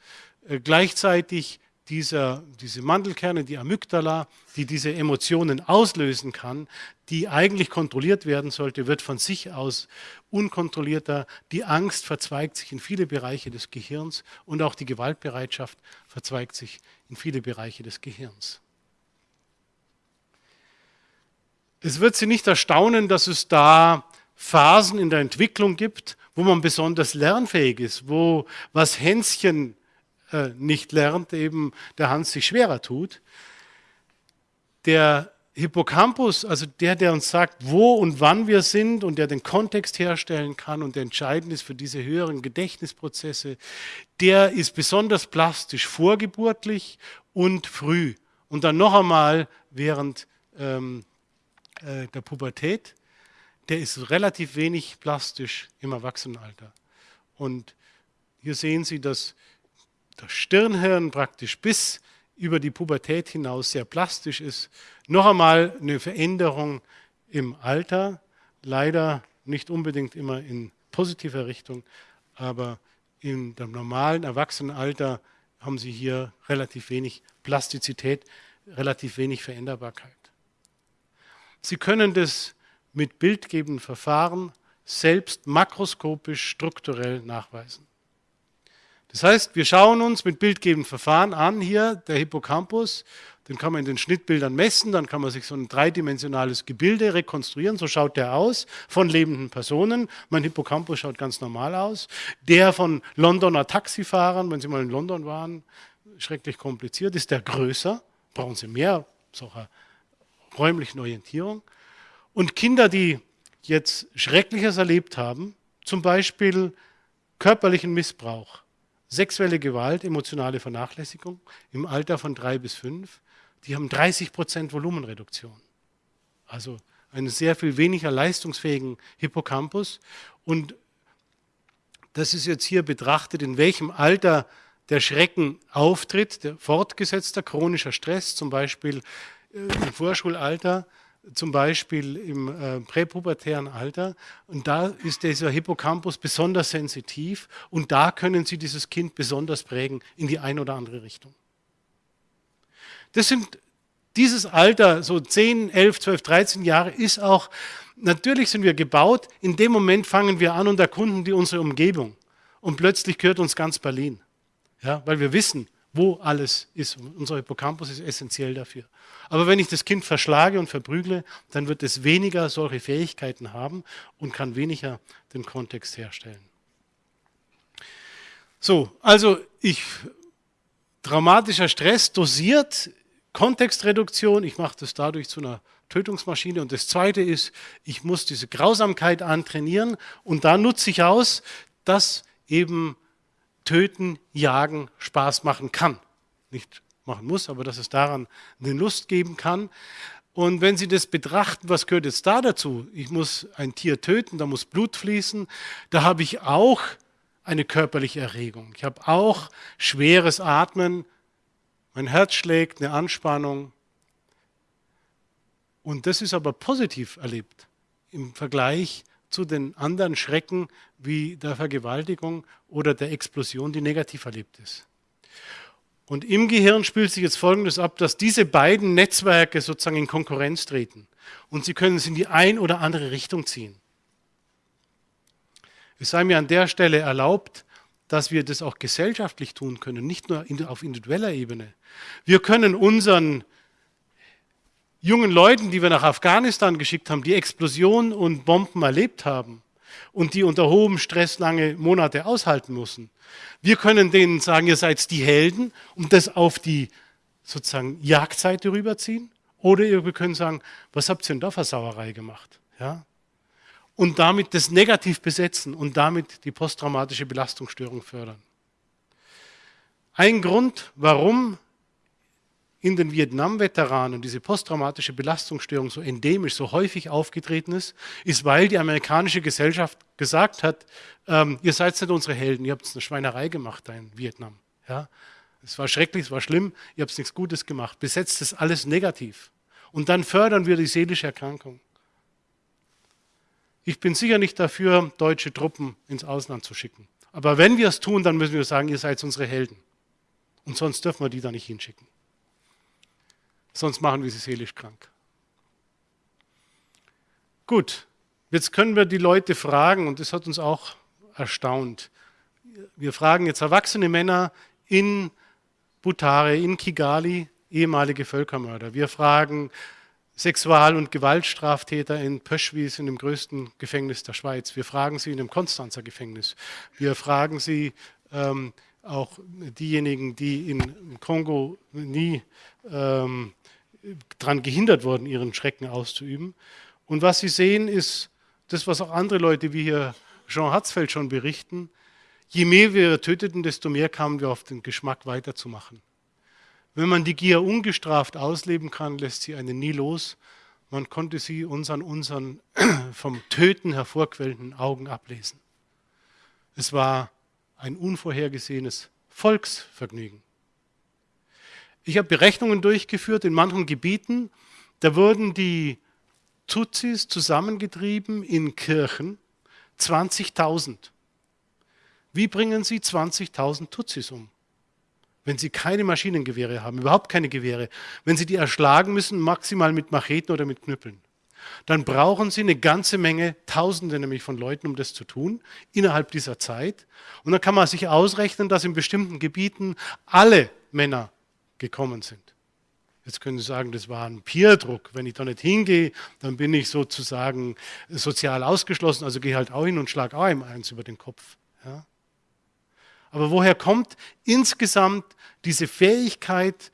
Äh, gleichzeitig dieser, diese Mandelkerne, die Amygdala, die diese Emotionen auslösen kann, die eigentlich kontrolliert werden sollte, wird von sich aus unkontrollierter. Die Angst verzweigt sich in viele Bereiche des Gehirns und auch die Gewaltbereitschaft verzweigt sich in viele Bereiche des Gehirns. Es wird Sie nicht erstaunen, dass es da Phasen in der Entwicklung gibt, wo man besonders lernfähig ist, wo was Hänschen äh, nicht lernt, eben der Hans sich schwerer tut. Der Hippocampus, also der, der uns sagt, wo und wann wir sind und der den Kontext herstellen kann und der entscheidend ist für diese höheren Gedächtnisprozesse, der ist besonders plastisch vorgeburtlich und früh. Und dann noch einmal während ähm, äh, der Pubertät, der ist relativ wenig plastisch im Erwachsenenalter. Und hier sehen Sie, dass das Stirnhirn praktisch bis über die Pubertät hinaus sehr plastisch ist. Noch einmal eine Veränderung im Alter, leider nicht unbedingt immer in positiver Richtung, aber in dem normalen Erwachsenenalter haben Sie hier relativ wenig Plastizität, relativ wenig Veränderbarkeit. Sie können das mit bildgebenden Verfahren selbst makroskopisch strukturell nachweisen. Das heißt, wir schauen uns mit bildgebenden Verfahren an, hier der Hippocampus, den kann man in den Schnittbildern messen, dann kann man sich so ein dreidimensionales Gebilde rekonstruieren, so schaut der aus, von lebenden Personen. Mein Hippocampus schaut ganz normal aus. Der von Londoner Taxifahrern, wenn Sie mal in London waren, schrecklich kompliziert, ist der größer, brauchen Sie mehr solcher räumlichen Orientierung. Und Kinder, die jetzt Schreckliches erlebt haben, zum Beispiel körperlichen Missbrauch, sexuelle Gewalt, emotionale Vernachlässigung im Alter von drei bis fünf, die haben 30 Prozent Volumenreduktion. Also einen sehr viel weniger leistungsfähigen Hippocampus. Und das ist jetzt hier betrachtet, in welchem Alter der Schrecken auftritt, der fortgesetzter chronischer Stress, zum Beispiel äh, im Vorschulalter, zum Beispiel im äh, präpubertären Alter. Und da ist dieser Hippocampus besonders sensitiv und da können Sie dieses Kind besonders prägen in die eine oder andere Richtung. Das sind dieses Alter, so 10, 11, 12, 13 Jahre, ist auch, natürlich sind wir gebaut, in dem Moment fangen wir an und erkunden die unsere Umgebung. Und plötzlich gehört uns ganz Berlin. Ja, weil wir wissen, wo alles ist. Unser Hippocampus ist essentiell dafür. Aber wenn ich das Kind verschlage und verprügle, dann wird es weniger solche Fähigkeiten haben und kann weniger den Kontext herstellen. So, also ich, dramatischer Stress dosiert, Kontextreduktion, ich mache das dadurch zu einer Tötungsmaschine. Und das Zweite ist, ich muss diese Grausamkeit antrainieren und da nutze ich aus, dass eben Töten, Jagen Spaß machen kann. Nicht machen muss, aber dass es daran eine Lust geben kann. Und wenn Sie das betrachten, was gehört jetzt da dazu? Ich muss ein Tier töten, da muss Blut fließen. Da habe ich auch eine körperliche Erregung. Ich habe auch schweres Atmen. Mein Herz schlägt, eine Anspannung. Und das ist aber positiv erlebt im Vergleich zu den anderen Schrecken wie der Vergewaltigung oder der Explosion, die negativ erlebt ist. Und im Gehirn spielt sich jetzt Folgendes ab, dass diese beiden Netzwerke sozusagen in Konkurrenz treten und sie können es in die ein oder andere Richtung ziehen. Es sei mir an der Stelle erlaubt, dass wir das auch gesellschaftlich tun können, nicht nur auf individueller Ebene. Wir können unseren jungen Leuten, die wir nach Afghanistan geschickt haben, die Explosionen und Bomben erlebt haben und die unter hohem Stress lange Monate aushalten müssen. Wir können denen sagen, ihr seid die Helden und das auf die sozusagen Jagdseite rüberziehen. Oder wir können sagen, was habt ihr denn da für Sauerei gemacht? Ja? Und damit das negativ besetzen und damit die posttraumatische Belastungsstörung fördern. Ein Grund, warum in den Vietnam-Veteranen diese posttraumatische Belastungsstörung so endemisch, so häufig aufgetreten ist, ist, weil die amerikanische Gesellschaft gesagt hat, ähm, ihr seid nicht unsere Helden, ihr habt eine Schweinerei gemacht da in Vietnam. Ja? Es war schrecklich, es war schlimm, ihr habt nichts Gutes gemacht. Besetzt das alles negativ. Und dann fördern wir die seelische Erkrankung. Ich bin sicher nicht dafür, deutsche Truppen ins Ausland zu schicken. Aber wenn wir es tun, dann müssen wir sagen, ihr seid unsere Helden. Und sonst dürfen wir die da nicht hinschicken sonst machen wir sie seelisch krank. Gut, jetzt können wir die Leute fragen, und das hat uns auch erstaunt. Wir fragen jetzt erwachsene Männer in Butare, in Kigali, ehemalige Völkermörder. Wir fragen Sexual- und Gewaltstraftäter in Pöschwis, in dem größten Gefängnis der Schweiz. Wir fragen sie in dem Konstanzer Gefängnis. Wir fragen sie ähm, auch diejenigen, die in Kongo nie ähm, daran gehindert worden, ihren Schrecken auszuüben. Und was Sie sehen, ist das, was auch andere Leute wie hier Jean Hatzfeld schon berichten. Je mehr wir töteten, desto mehr kamen wir auf den Geschmack weiterzumachen. Wenn man die Gier ungestraft ausleben kann, lässt sie einen nie los. Man konnte sie uns an unseren vom Töten hervorquellenden Augen ablesen. Es war ein unvorhergesehenes Volksvergnügen. Ich habe Berechnungen durchgeführt in manchen Gebieten, da wurden die Tutsis zusammengetrieben in Kirchen, 20.000. Wie bringen Sie 20.000 Tutsis um? wenn sie keine Maschinengewehre haben, überhaupt keine Gewehre, wenn sie die erschlagen müssen, maximal mit Macheten oder mit Knüppeln, dann brauchen sie eine ganze Menge, Tausende nämlich von Leuten, um das zu tun, innerhalb dieser Zeit. Und dann kann man sich ausrechnen, dass in bestimmten Gebieten alle Männer gekommen sind. Jetzt können Sie sagen, das war ein Peerdruck. Wenn ich da nicht hingehe, dann bin ich sozusagen sozial ausgeschlossen, also gehe halt auch hin und schlage auch einem eins über den Kopf. Ja? Aber woher kommt insgesamt diese Fähigkeit,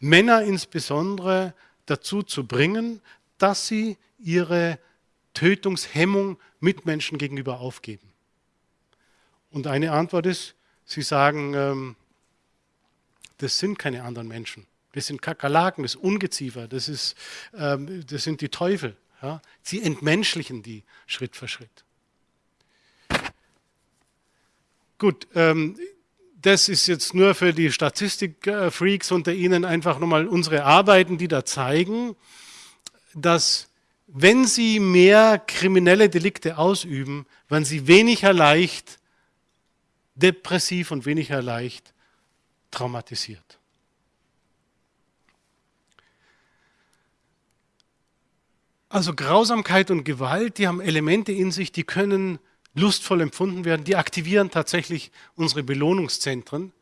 Männer insbesondere dazu zu bringen, dass sie ihre Tötungshemmung Mitmenschen gegenüber aufgeben? Und eine Antwort ist, sie sagen, ähm, das sind keine anderen Menschen. Das sind Kakerlaken, das ist Ungeziefer, das, ist, ähm, das sind die Teufel. Ja? Sie entmenschlichen die Schritt für Schritt. Gut, ähm, das ist jetzt nur für die Statistikfreaks unter Ihnen einfach nochmal unsere Arbeiten, die da zeigen, dass wenn Sie mehr kriminelle Delikte ausüben, werden Sie weniger leicht depressiv und weniger leicht traumatisiert. Also Grausamkeit und Gewalt, die haben Elemente in sich, die können lustvoll empfunden werden, die aktivieren tatsächlich unsere Belohnungszentren.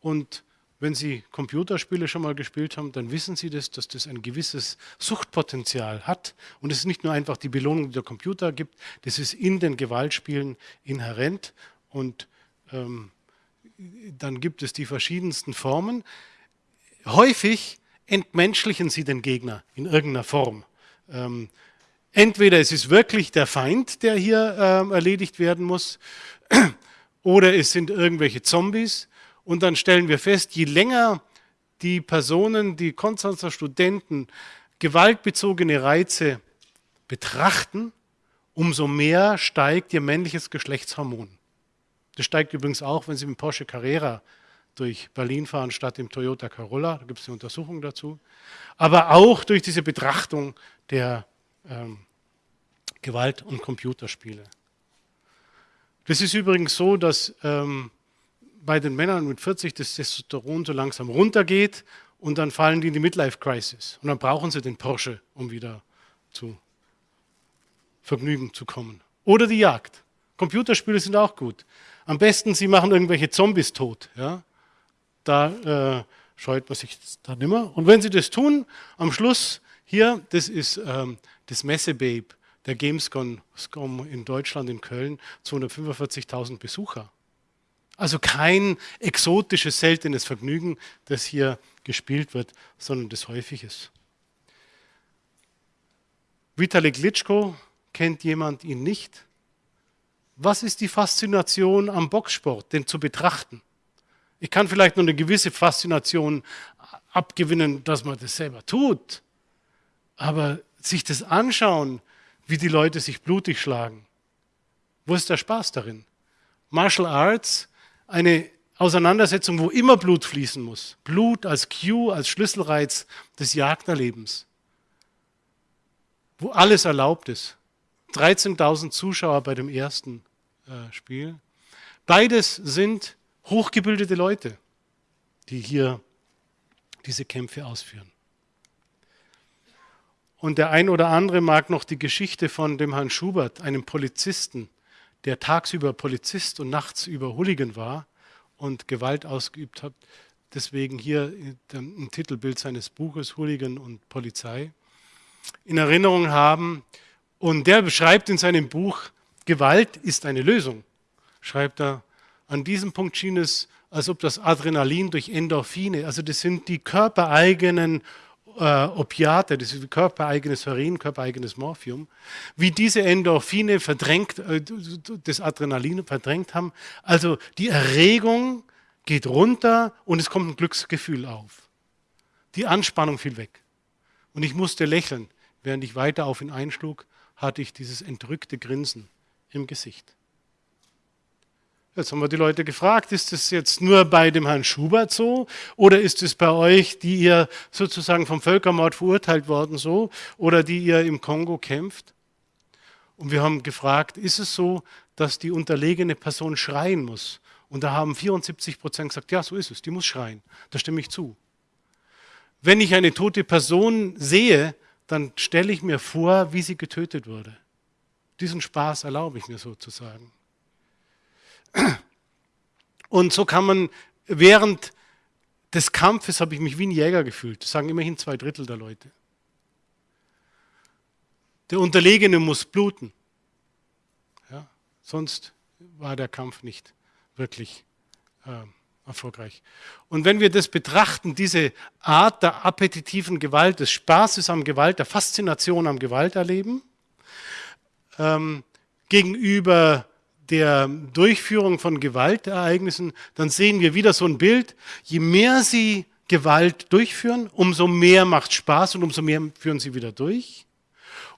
Und wenn Sie Computerspiele schon mal gespielt haben, dann wissen Sie das, dass das ein gewisses Suchtpotenzial hat. Und es ist nicht nur einfach die Belohnung, die der Computer gibt, das ist in den Gewaltspielen inhärent. Und ähm, dann gibt es die verschiedensten Formen. Häufig entmenschlichen Sie den Gegner in irgendeiner Form. Ähm, entweder es ist wirklich der Feind, der hier ähm, erledigt werden muss, oder es sind irgendwelche Zombies. Und dann stellen wir fest, je länger die Personen, die Konstanzer Studenten gewaltbezogene Reize betrachten, umso mehr steigt ihr männliches Geschlechtshormon. Das steigt übrigens auch, wenn Sie mit Porsche Carrera durch Berlin fahren statt im Toyota Corolla. Da gibt es eine Untersuchung dazu. Aber auch durch diese Betrachtung der ähm, Gewalt- und Computerspiele. Das ist übrigens so, dass ähm, bei den Männern mit 40 das Testosteron so langsam runtergeht und dann fallen die in die Midlife-Crisis. Und dann brauchen sie den Porsche, um wieder zu Vergnügen zu kommen. Oder die Jagd. Computerspiele sind auch gut. Am besten, sie machen irgendwelche Zombies tot. Ja? Da äh, scheut man sich dann immer. Und wenn sie das tun, am Schluss hier, das ist ähm, das Messebabe der Gamescom in Deutschland, in Köln, 245.000 Besucher. Also kein exotisches, seltenes Vergnügen, das hier gespielt wird, sondern das häufig ist. Vitali Klitschko, kennt jemand ihn nicht? Was ist die Faszination am Boxsport, den zu betrachten? Ich kann vielleicht nur eine gewisse Faszination abgewinnen, dass man das selber tut. Aber sich das anschauen, wie die Leute sich blutig schlagen, wo ist der Spaß darin? Martial Arts, eine Auseinandersetzung, wo immer Blut fließen muss. Blut als Cue, als Schlüsselreiz des Jagderlebens. Wo alles erlaubt ist. 13.000 Zuschauer bei dem ersten äh, Spiel. Beides sind hochgebildete Leute, die hier diese Kämpfe ausführen. Und der ein oder andere mag noch die Geschichte von dem Herrn Schubert, einem Polizisten, der tagsüber Polizist und nachts über Hooligan war und Gewalt ausgeübt hat. Deswegen hier ein Titelbild seines Buches Hooligan und Polizei in Erinnerung haben. Und der beschreibt in seinem Buch, Gewalt ist eine Lösung, schreibt er. An diesem Punkt schien es, als ob das Adrenalin durch Endorphine, also das sind die körpereigenen äh, Opiate, das ist körpereigenes Heroin, körpereigenes Morphium, wie diese Endorphine verdrängt, äh, das Adrenalin verdrängt haben. Also die Erregung geht runter und es kommt ein Glücksgefühl auf. Die Anspannung fiel weg. Und ich musste lächeln. Während ich weiter auf ihn einschlug, hatte ich dieses entrückte Grinsen im Gesicht. Jetzt haben wir die Leute gefragt, ist es jetzt nur bei dem Herrn Schubert so oder ist es bei euch, die ihr sozusagen vom Völkermord verurteilt worden so oder die ihr im Kongo kämpft? Und wir haben gefragt, ist es so, dass die unterlegene Person schreien muss Und da haben 74 Prozent gesagt, ja, so ist es, die muss schreien. Da stimme ich zu. Wenn ich eine tote Person sehe, dann stelle ich mir vor, wie sie getötet wurde. Diesen Spaß erlaube ich mir sozusagen. Und so kann man während des Kampfes habe ich mich wie ein Jäger gefühlt. Das sagen immerhin zwei Drittel der Leute. Der Unterlegene muss bluten. Ja, sonst war der Kampf nicht wirklich äh, erfolgreich. Und wenn wir das betrachten, diese Art der appetitiven Gewalt, des Spaßes am Gewalt, der Faszination am Gewalterleben, ähm, gegenüber der Durchführung von Gewaltereignissen, dann sehen wir wieder so ein Bild. Je mehr sie Gewalt durchführen, umso mehr macht Spaß und umso mehr führen sie wieder durch.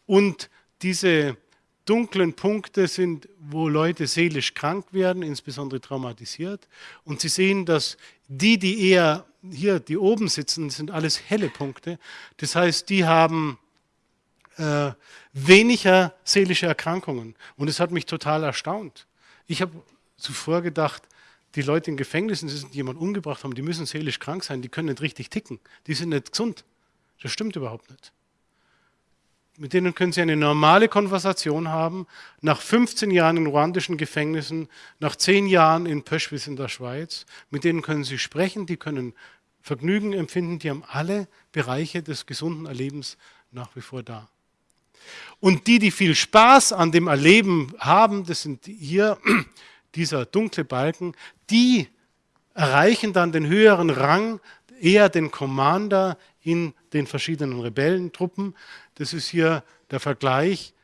Und diese dunklen Punkte sind, wo Leute seelisch krank werden, insbesondere traumatisiert. Und Sie sehen, dass die, die eher hier, die oben sitzen, sind alles helle Punkte. Das heißt, die haben äh, weniger seelische Erkrankungen. Und es hat mich total erstaunt. Ich habe zuvor gedacht, die Leute in Gefängnissen, die jemanden umgebracht haben, die müssen seelisch krank sein, die können nicht richtig ticken, die sind nicht gesund. Das stimmt überhaupt nicht. Mit denen können Sie eine normale Konversation haben. Nach 15 Jahren in ruandischen Gefängnissen, nach 10 Jahren in Pöschwitz in der Schweiz, mit denen können Sie sprechen, die können Vergnügen empfinden, die haben alle Bereiche des gesunden Erlebens nach wie vor da. Und die, die viel Spaß an dem Erleben haben, das sind hier dieser dunkle Balken, die erreichen dann den höheren Rang, eher den Commander in den verschiedenen Rebellentruppen. Das ist hier der Vergleich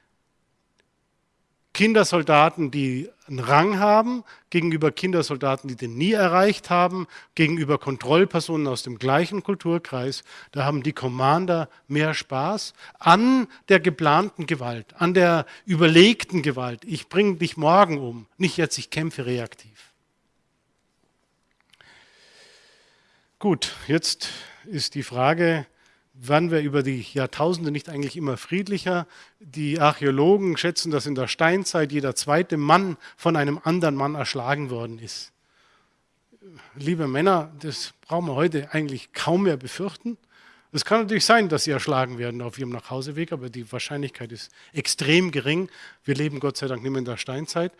Kindersoldaten, die einen Rang haben, gegenüber Kindersoldaten, die den nie erreicht haben, gegenüber Kontrollpersonen aus dem gleichen Kulturkreis. Da haben die Commander mehr Spaß an der geplanten Gewalt, an der überlegten Gewalt. Ich bringe dich morgen um, nicht jetzt, ich kämpfe reaktiv. Gut, jetzt ist die Frage, waren wir über die Jahrtausende nicht eigentlich immer friedlicher? Die Archäologen schätzen, dass in der Steinzeit jeder zweite Mann von einem anderen Mann erschlagen worden ist. Liebe Männer, das brauchen wir heute eigentlich kaum mehr befürchten. Es kann natürlich sein, dass sie erschlagen werden auf ihrem Nachhauseweg, aber die Wahrscheinlichkeit ist extrem gering. Wir leben Gott sei Dank nicht mehr in der Steinzeit.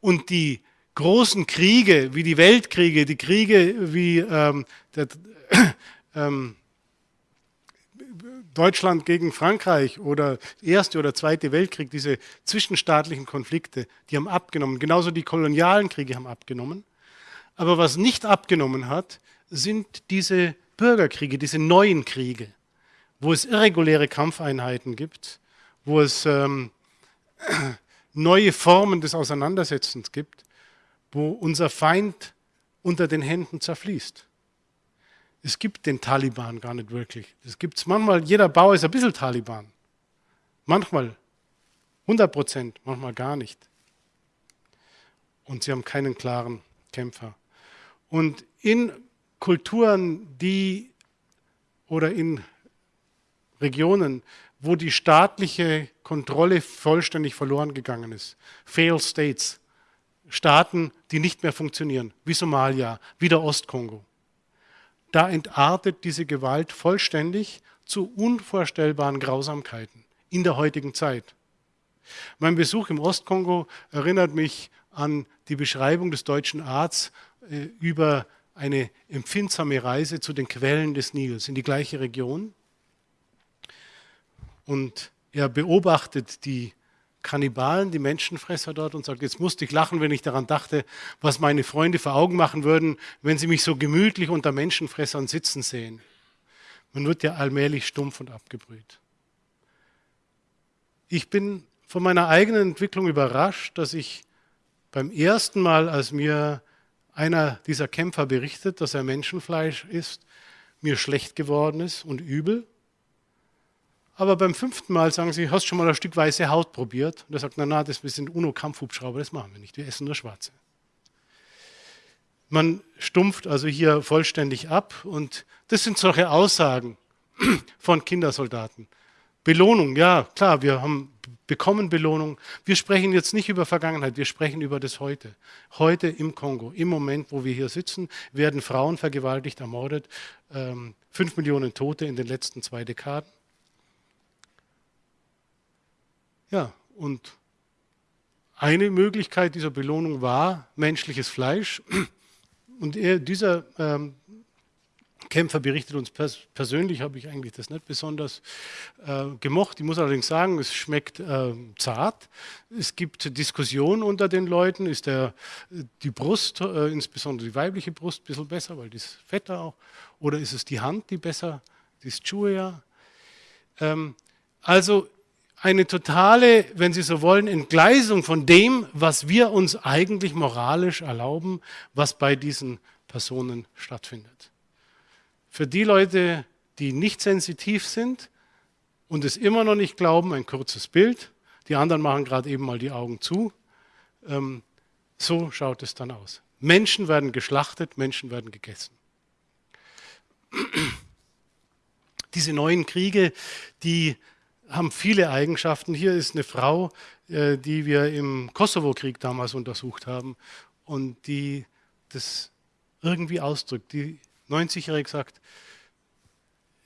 Und die großen Kriege, wie die Weltkriege, die Kriege wie ähm, der, ähm, Deutschland gegen Frankreich oder Erste oder Zweite Weltkrieg, diese zwischenstaatlichen Konflikte, die haben abgenommen. Genauso die kolonialen Kriege haben abgenommen. Aber was nicht abgenommen hat, sind diese Bürgerkriege, diese neuen Kriege, wo es irreguläre Kampfeinheiten gibt, wo es ähm, neue Formen des Auseinandersetzens gibt, wo unser Feind unter den Händen zerfließt es gibt den Taliban gar nicht wirklich. Es gibt manchmal, jeder Bauer ist ein bisschen Taliban. Manchmal 100 Prozent, manchmal gar nicht. Und sie haben keinen klaren Kämpfer. Und in Kulturen, die oder in Regionen, wo die staatliche Kontrolle vollständig verloren gegangen ist, Fail States, Staaten, die nicht mehr funktionieren, wie Somalia, wie der Ostkongo, da entartet diese Gewalt vollständig zu unvorstellbaren Grausamkeiten in der heutigen Zeit. Mein Besuch im Ostkongo erinnert mich an die Beschreibung des deutschen Arztes äh, über eine empfindsame Reise zu den Quellen des Nils in die gleiche Region. Und er beobachtet die Kannibalen, die Menschenfresser dort und sagt, jetzt musste ich lachen, wenn ich daran dachte, was meine Freunde vor Augen machen würden, wenn sie mich so gemütlich unter Menschenfressern sitzen sehen. Man wird ja allmählich stumpf und abgebrüht. Ich bin von meiner eigenen Entwicklung überrascht, dass ich beim ersten Mal, als mir einer dieser Kämpfer berichtet, dass er Menschenfleisch isst, mir schlecht geworden ist und übel. Aber beim fünften Mal sagen sie, hast schon mal ein Stück weiße Haut probiert? Und er sagt, na, na, das sind UNO-Kampfhubschrauber, das machen wir nicht, wir essen nur schwarze. Man stumpft also hier vollständig ab und das sind solche Aussagen von Kindersoldaten. Belohnung, ja, klar, wir haben bekommen Belohnung. Wir sprechen jetzt nicht über Vergangenheit, wir sprechen über das Heute. Heute im Kongo, im Moment, wo wir hier sitzen, werden Frauen vergewaltigt, ermordet. Ähm, fünf Millionen Tote in den letzten zwei Dekaden. Ja, und eine Möglichkeit dieser Belohnung war menschliches Fleisch. Und er, dieser ähm, Kämpfer berichtet uns pers persönlich, habe ich eigentlich das nicht besonders äh, gemocht. Ich muss allerdings sagen, es schmeckt äh, zart. Es gibt Diskussionen unter den Leuten. Ist der, die Brust, äh, insbesondere die weibliche Brust, ein bisschen besser, weil die ist fetter auch? Oder ist es die Hand, die besser, die ist Chuya? Ähm, also eine totale, wenn Sie so wollen, Entgleisung von dem, was wir uns eigentlich moralisch erlauben, was bei diesen Personen stattfindet. Für die Leute, die nicht sensitiv sind und es immer noch nicht glauben, ein kurzes Bild. Die anderen machen gerade eben mal die Augen zu. Ähm, so schaut es dann aus. Menschen werden geschlachtet, Menschen werden gegessen. Diese neuen Kriege, die haben viele Eigenschaften. Hier ist eine Frau, äh, die wir im Kosovo-Krieg damals untersucht haben und die das irgendwie ausdrückt. Die 90-Jährige sagt,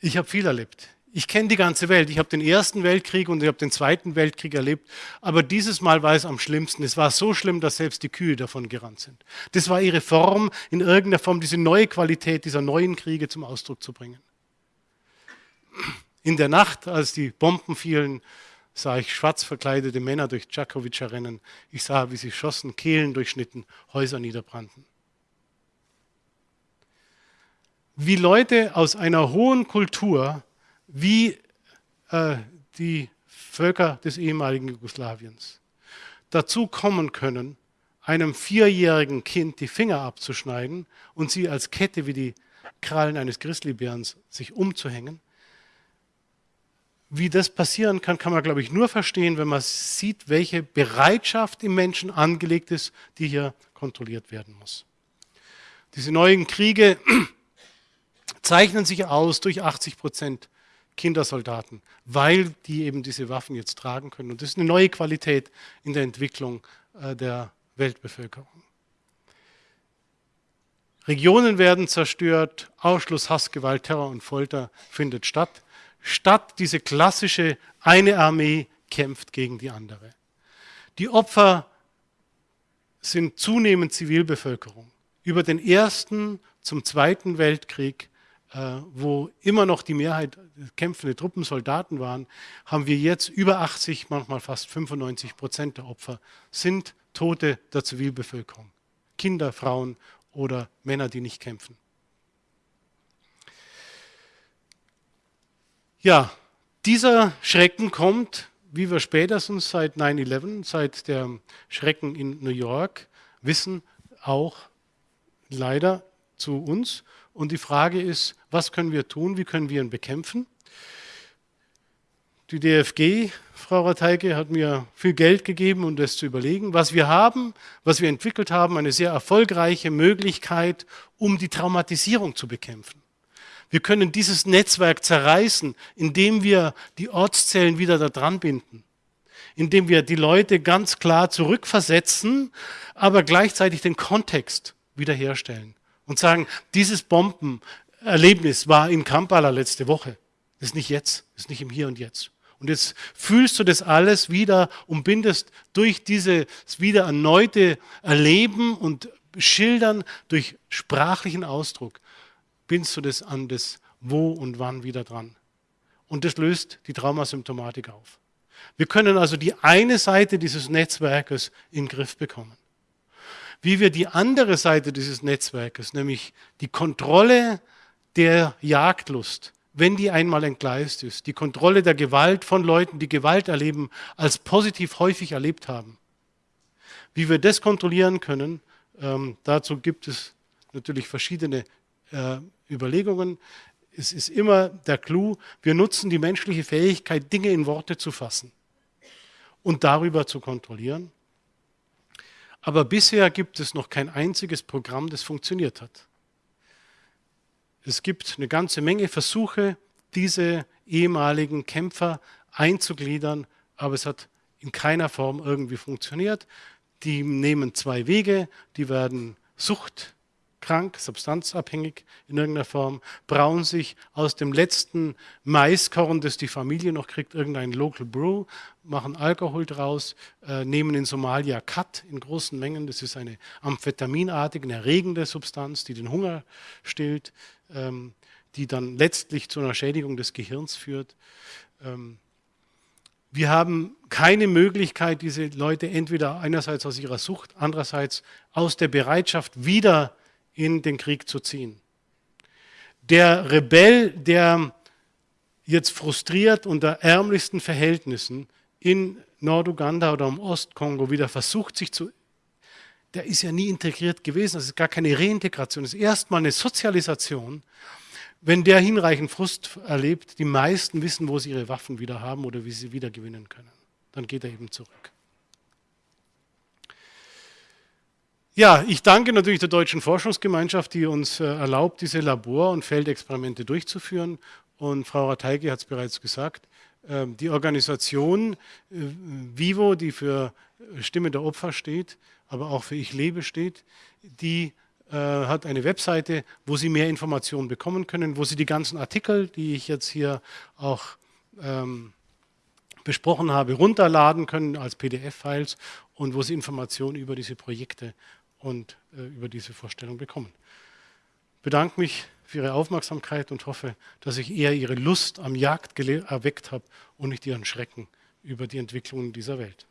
ich habe viel erlebt. Ich kenne die ganze Welt. Ich habe den Ersten Weltkrieg und ich habe den Zweiten Weltkrieg erlebt. Aber dieses Mal war es am schlimmsten. Es war so schlimm, dass selbst die Kühe davon gerannt sind. Das war ihre Form, in irgendeiner Form diese neue Qualität dieser neuen Kriege zum Ausdruck zu bringen. In der Nacht, als die Bomben fielen, sah ich schwarz verkleidete Männer durch Djakovica rennen. Ich sah, wie sie schossen, Kehlen durchschnitten, Häuser niederbrannten. Wie Leute aus einer hohen Kultur, wie äh, die Völker des ehemaligen Jugoslawiens, dazu kommen können, einem vierjährigen Kind die Finger abzuschneiden und sie als Kette wie die Krallen eines Grizzlybärens sich umzuhängen, wie das passieren kann, kann man, glaube ich, nur verstehen, wenn man sieht, welche Bereitschaft im Menschen angelegt ist, die hier kontrolliert werden muss. Diese neuen Kriege zeichnen sich aus durch 80 Prozent Kindersoldaten, weil die eben diese Waffen jetzt tragen können. Und das ist eine neue Qualität in der Entwicklung äh, der Weltbevölkerung. Regionen werden zerstört, Ausschluss, Hass, Gewalt, Terror und Folter findet statt statt diese klassische eine Armee kämpft gegen die andere. Die Opfer sind zunehmend Zivilbevölkerung. Über den Ersten zum Zweiten Weltkrieg, äh, wo immer noch die Mehrheit kämpfende Truppen, Soldaten waren, haben wir jetzt über 80, manchmal fast 95 Prozent der Opfer sind Tote der Zivilbevölkerung. Kinder, Frauen oder Männer, die nicht kämpfen. Ja, dieser Schrecken kommt, wie wir spätestens seit 9-11, seit der Schrecken in New York wissen, auch leider zu uns. Und die Frage ist, was können wir tun, wie können wir ihn bekämpfen? Die DFG, Frau Rateike, hat mir viel Geld gegeben, um das zu überlegen. Was wir haben, was wir entwickelt haben, eine sehr erfolgreiche Möglichkeit, um die Traumatisierung zu bekämpfen. Wir können dieses Netzwerk zerreißen, indem wir die Ortszellen wieder da dran binden, indem wir die Leute ganz klar zurückversetzen, aber gleichzeitig den Kontext wiederherstellen und sagen, dieses Bombenerlebnis war in Kampala letzte Woche. Das ist nicht jetzt, das ist nicht im Hier und Jetzt. Und jetzt fühlst du das alles wieder und bindest durch dieses wieder erneute Erleben und Schildern durch sprachlichen Ausdruck bindest du das an das Wo und Wann wieder dran. Und das löst die Traumasymptomatik auf. Wir können also die eine Seite dieses Netzwerkes in den Griff bekommen. Wie wir die andere Seite dieses Netzwerkes, nämlich die Kontrolle der Jagdlust, wenn die einmal entgleist ist, die Kontrolle der Gewalt von Leuten, die Gewalt erleben, als positiv häufig erlebt haben. Wie wir das kontrollieren können, ähm, dazu gibt es natürlich verschiedene äh, Überlegungen. Es ist immer der Clou, wir nutzen die menschliche Fähigkeit, Dinge in Worte zu fassen und darüber zu kontrollieren. Aber bisher gibt es noch kein einziges Programm, das funktioniert hat. Es gibt eine ganze Menge Versuche, diese ehemaligen Kämpfer einzugliedern, aber es hat in keiner Form irgendwie funktioniert. Die nehmen zwei Wege, die werden suchtkrank, substanzabhängig in irgendeiner Form, brauen sich aus dem letzten Maiskorn, das die Familie noch kriegt, irgendein Local Brew, machen Alkohol draus, äh, nehmen in Somalia Kat in großen Mengen, das ist eine amphetaminartige, eine erregende Substanz, die den Hunger stillt, ähm, die dann letztlich zu einer Schädigung des Gehirns führt. Ähm, wir haben keine Möglichkeit, diese Leute entweder einerseits aus ihrer Sucht, andererseits aus der Bereitschaft wieder in den Krieg zu ziehen. Der Rebell, der jetzt frustriert unter ärmlichsten Verhältnissen in Norduganda oder im Ostkongo wieder versucht, sich zu der ist ja nie integriert gewesen, das ist gar keine Reintegration, das ist erstmal eine Sozialisation wenn der hinreichend Frust erlebt, die meisten wissen, wo sie ihre Waffen wieder haben oder wie sie wieder gewinnen können. Dann geht er eben zurück. Ja, ich danke natürlich der Deutschen Forschungsgemeinschaft, die uns äh, erlaubt, diese Labor- und Feldexperimente durchzuführen. Und Frau Rateige hat es bereits gesagt, ähm, die Organisation äh, Vivo, die für Stimme der Opfer steht, aber auch für Ich lebe steht, die äh, hat eine Webseite, wo Sie mehr Informationen bekommen können, wo Sie die ganzen Artikel, die ich jetzt hier auch ähm, besprochen habe, runterladen können als PDF-Files und wo Sie Informationen über diese Projekte und äh, über diese Vorstellung bekommen. Ich bedanke mich für Ihre Aufmerksamkeit und hoffe, dass ich eher Ihre Lust am Jagd erweckt habe und nicht Ihren Schrecken über die Entwicklungen dieser Welt.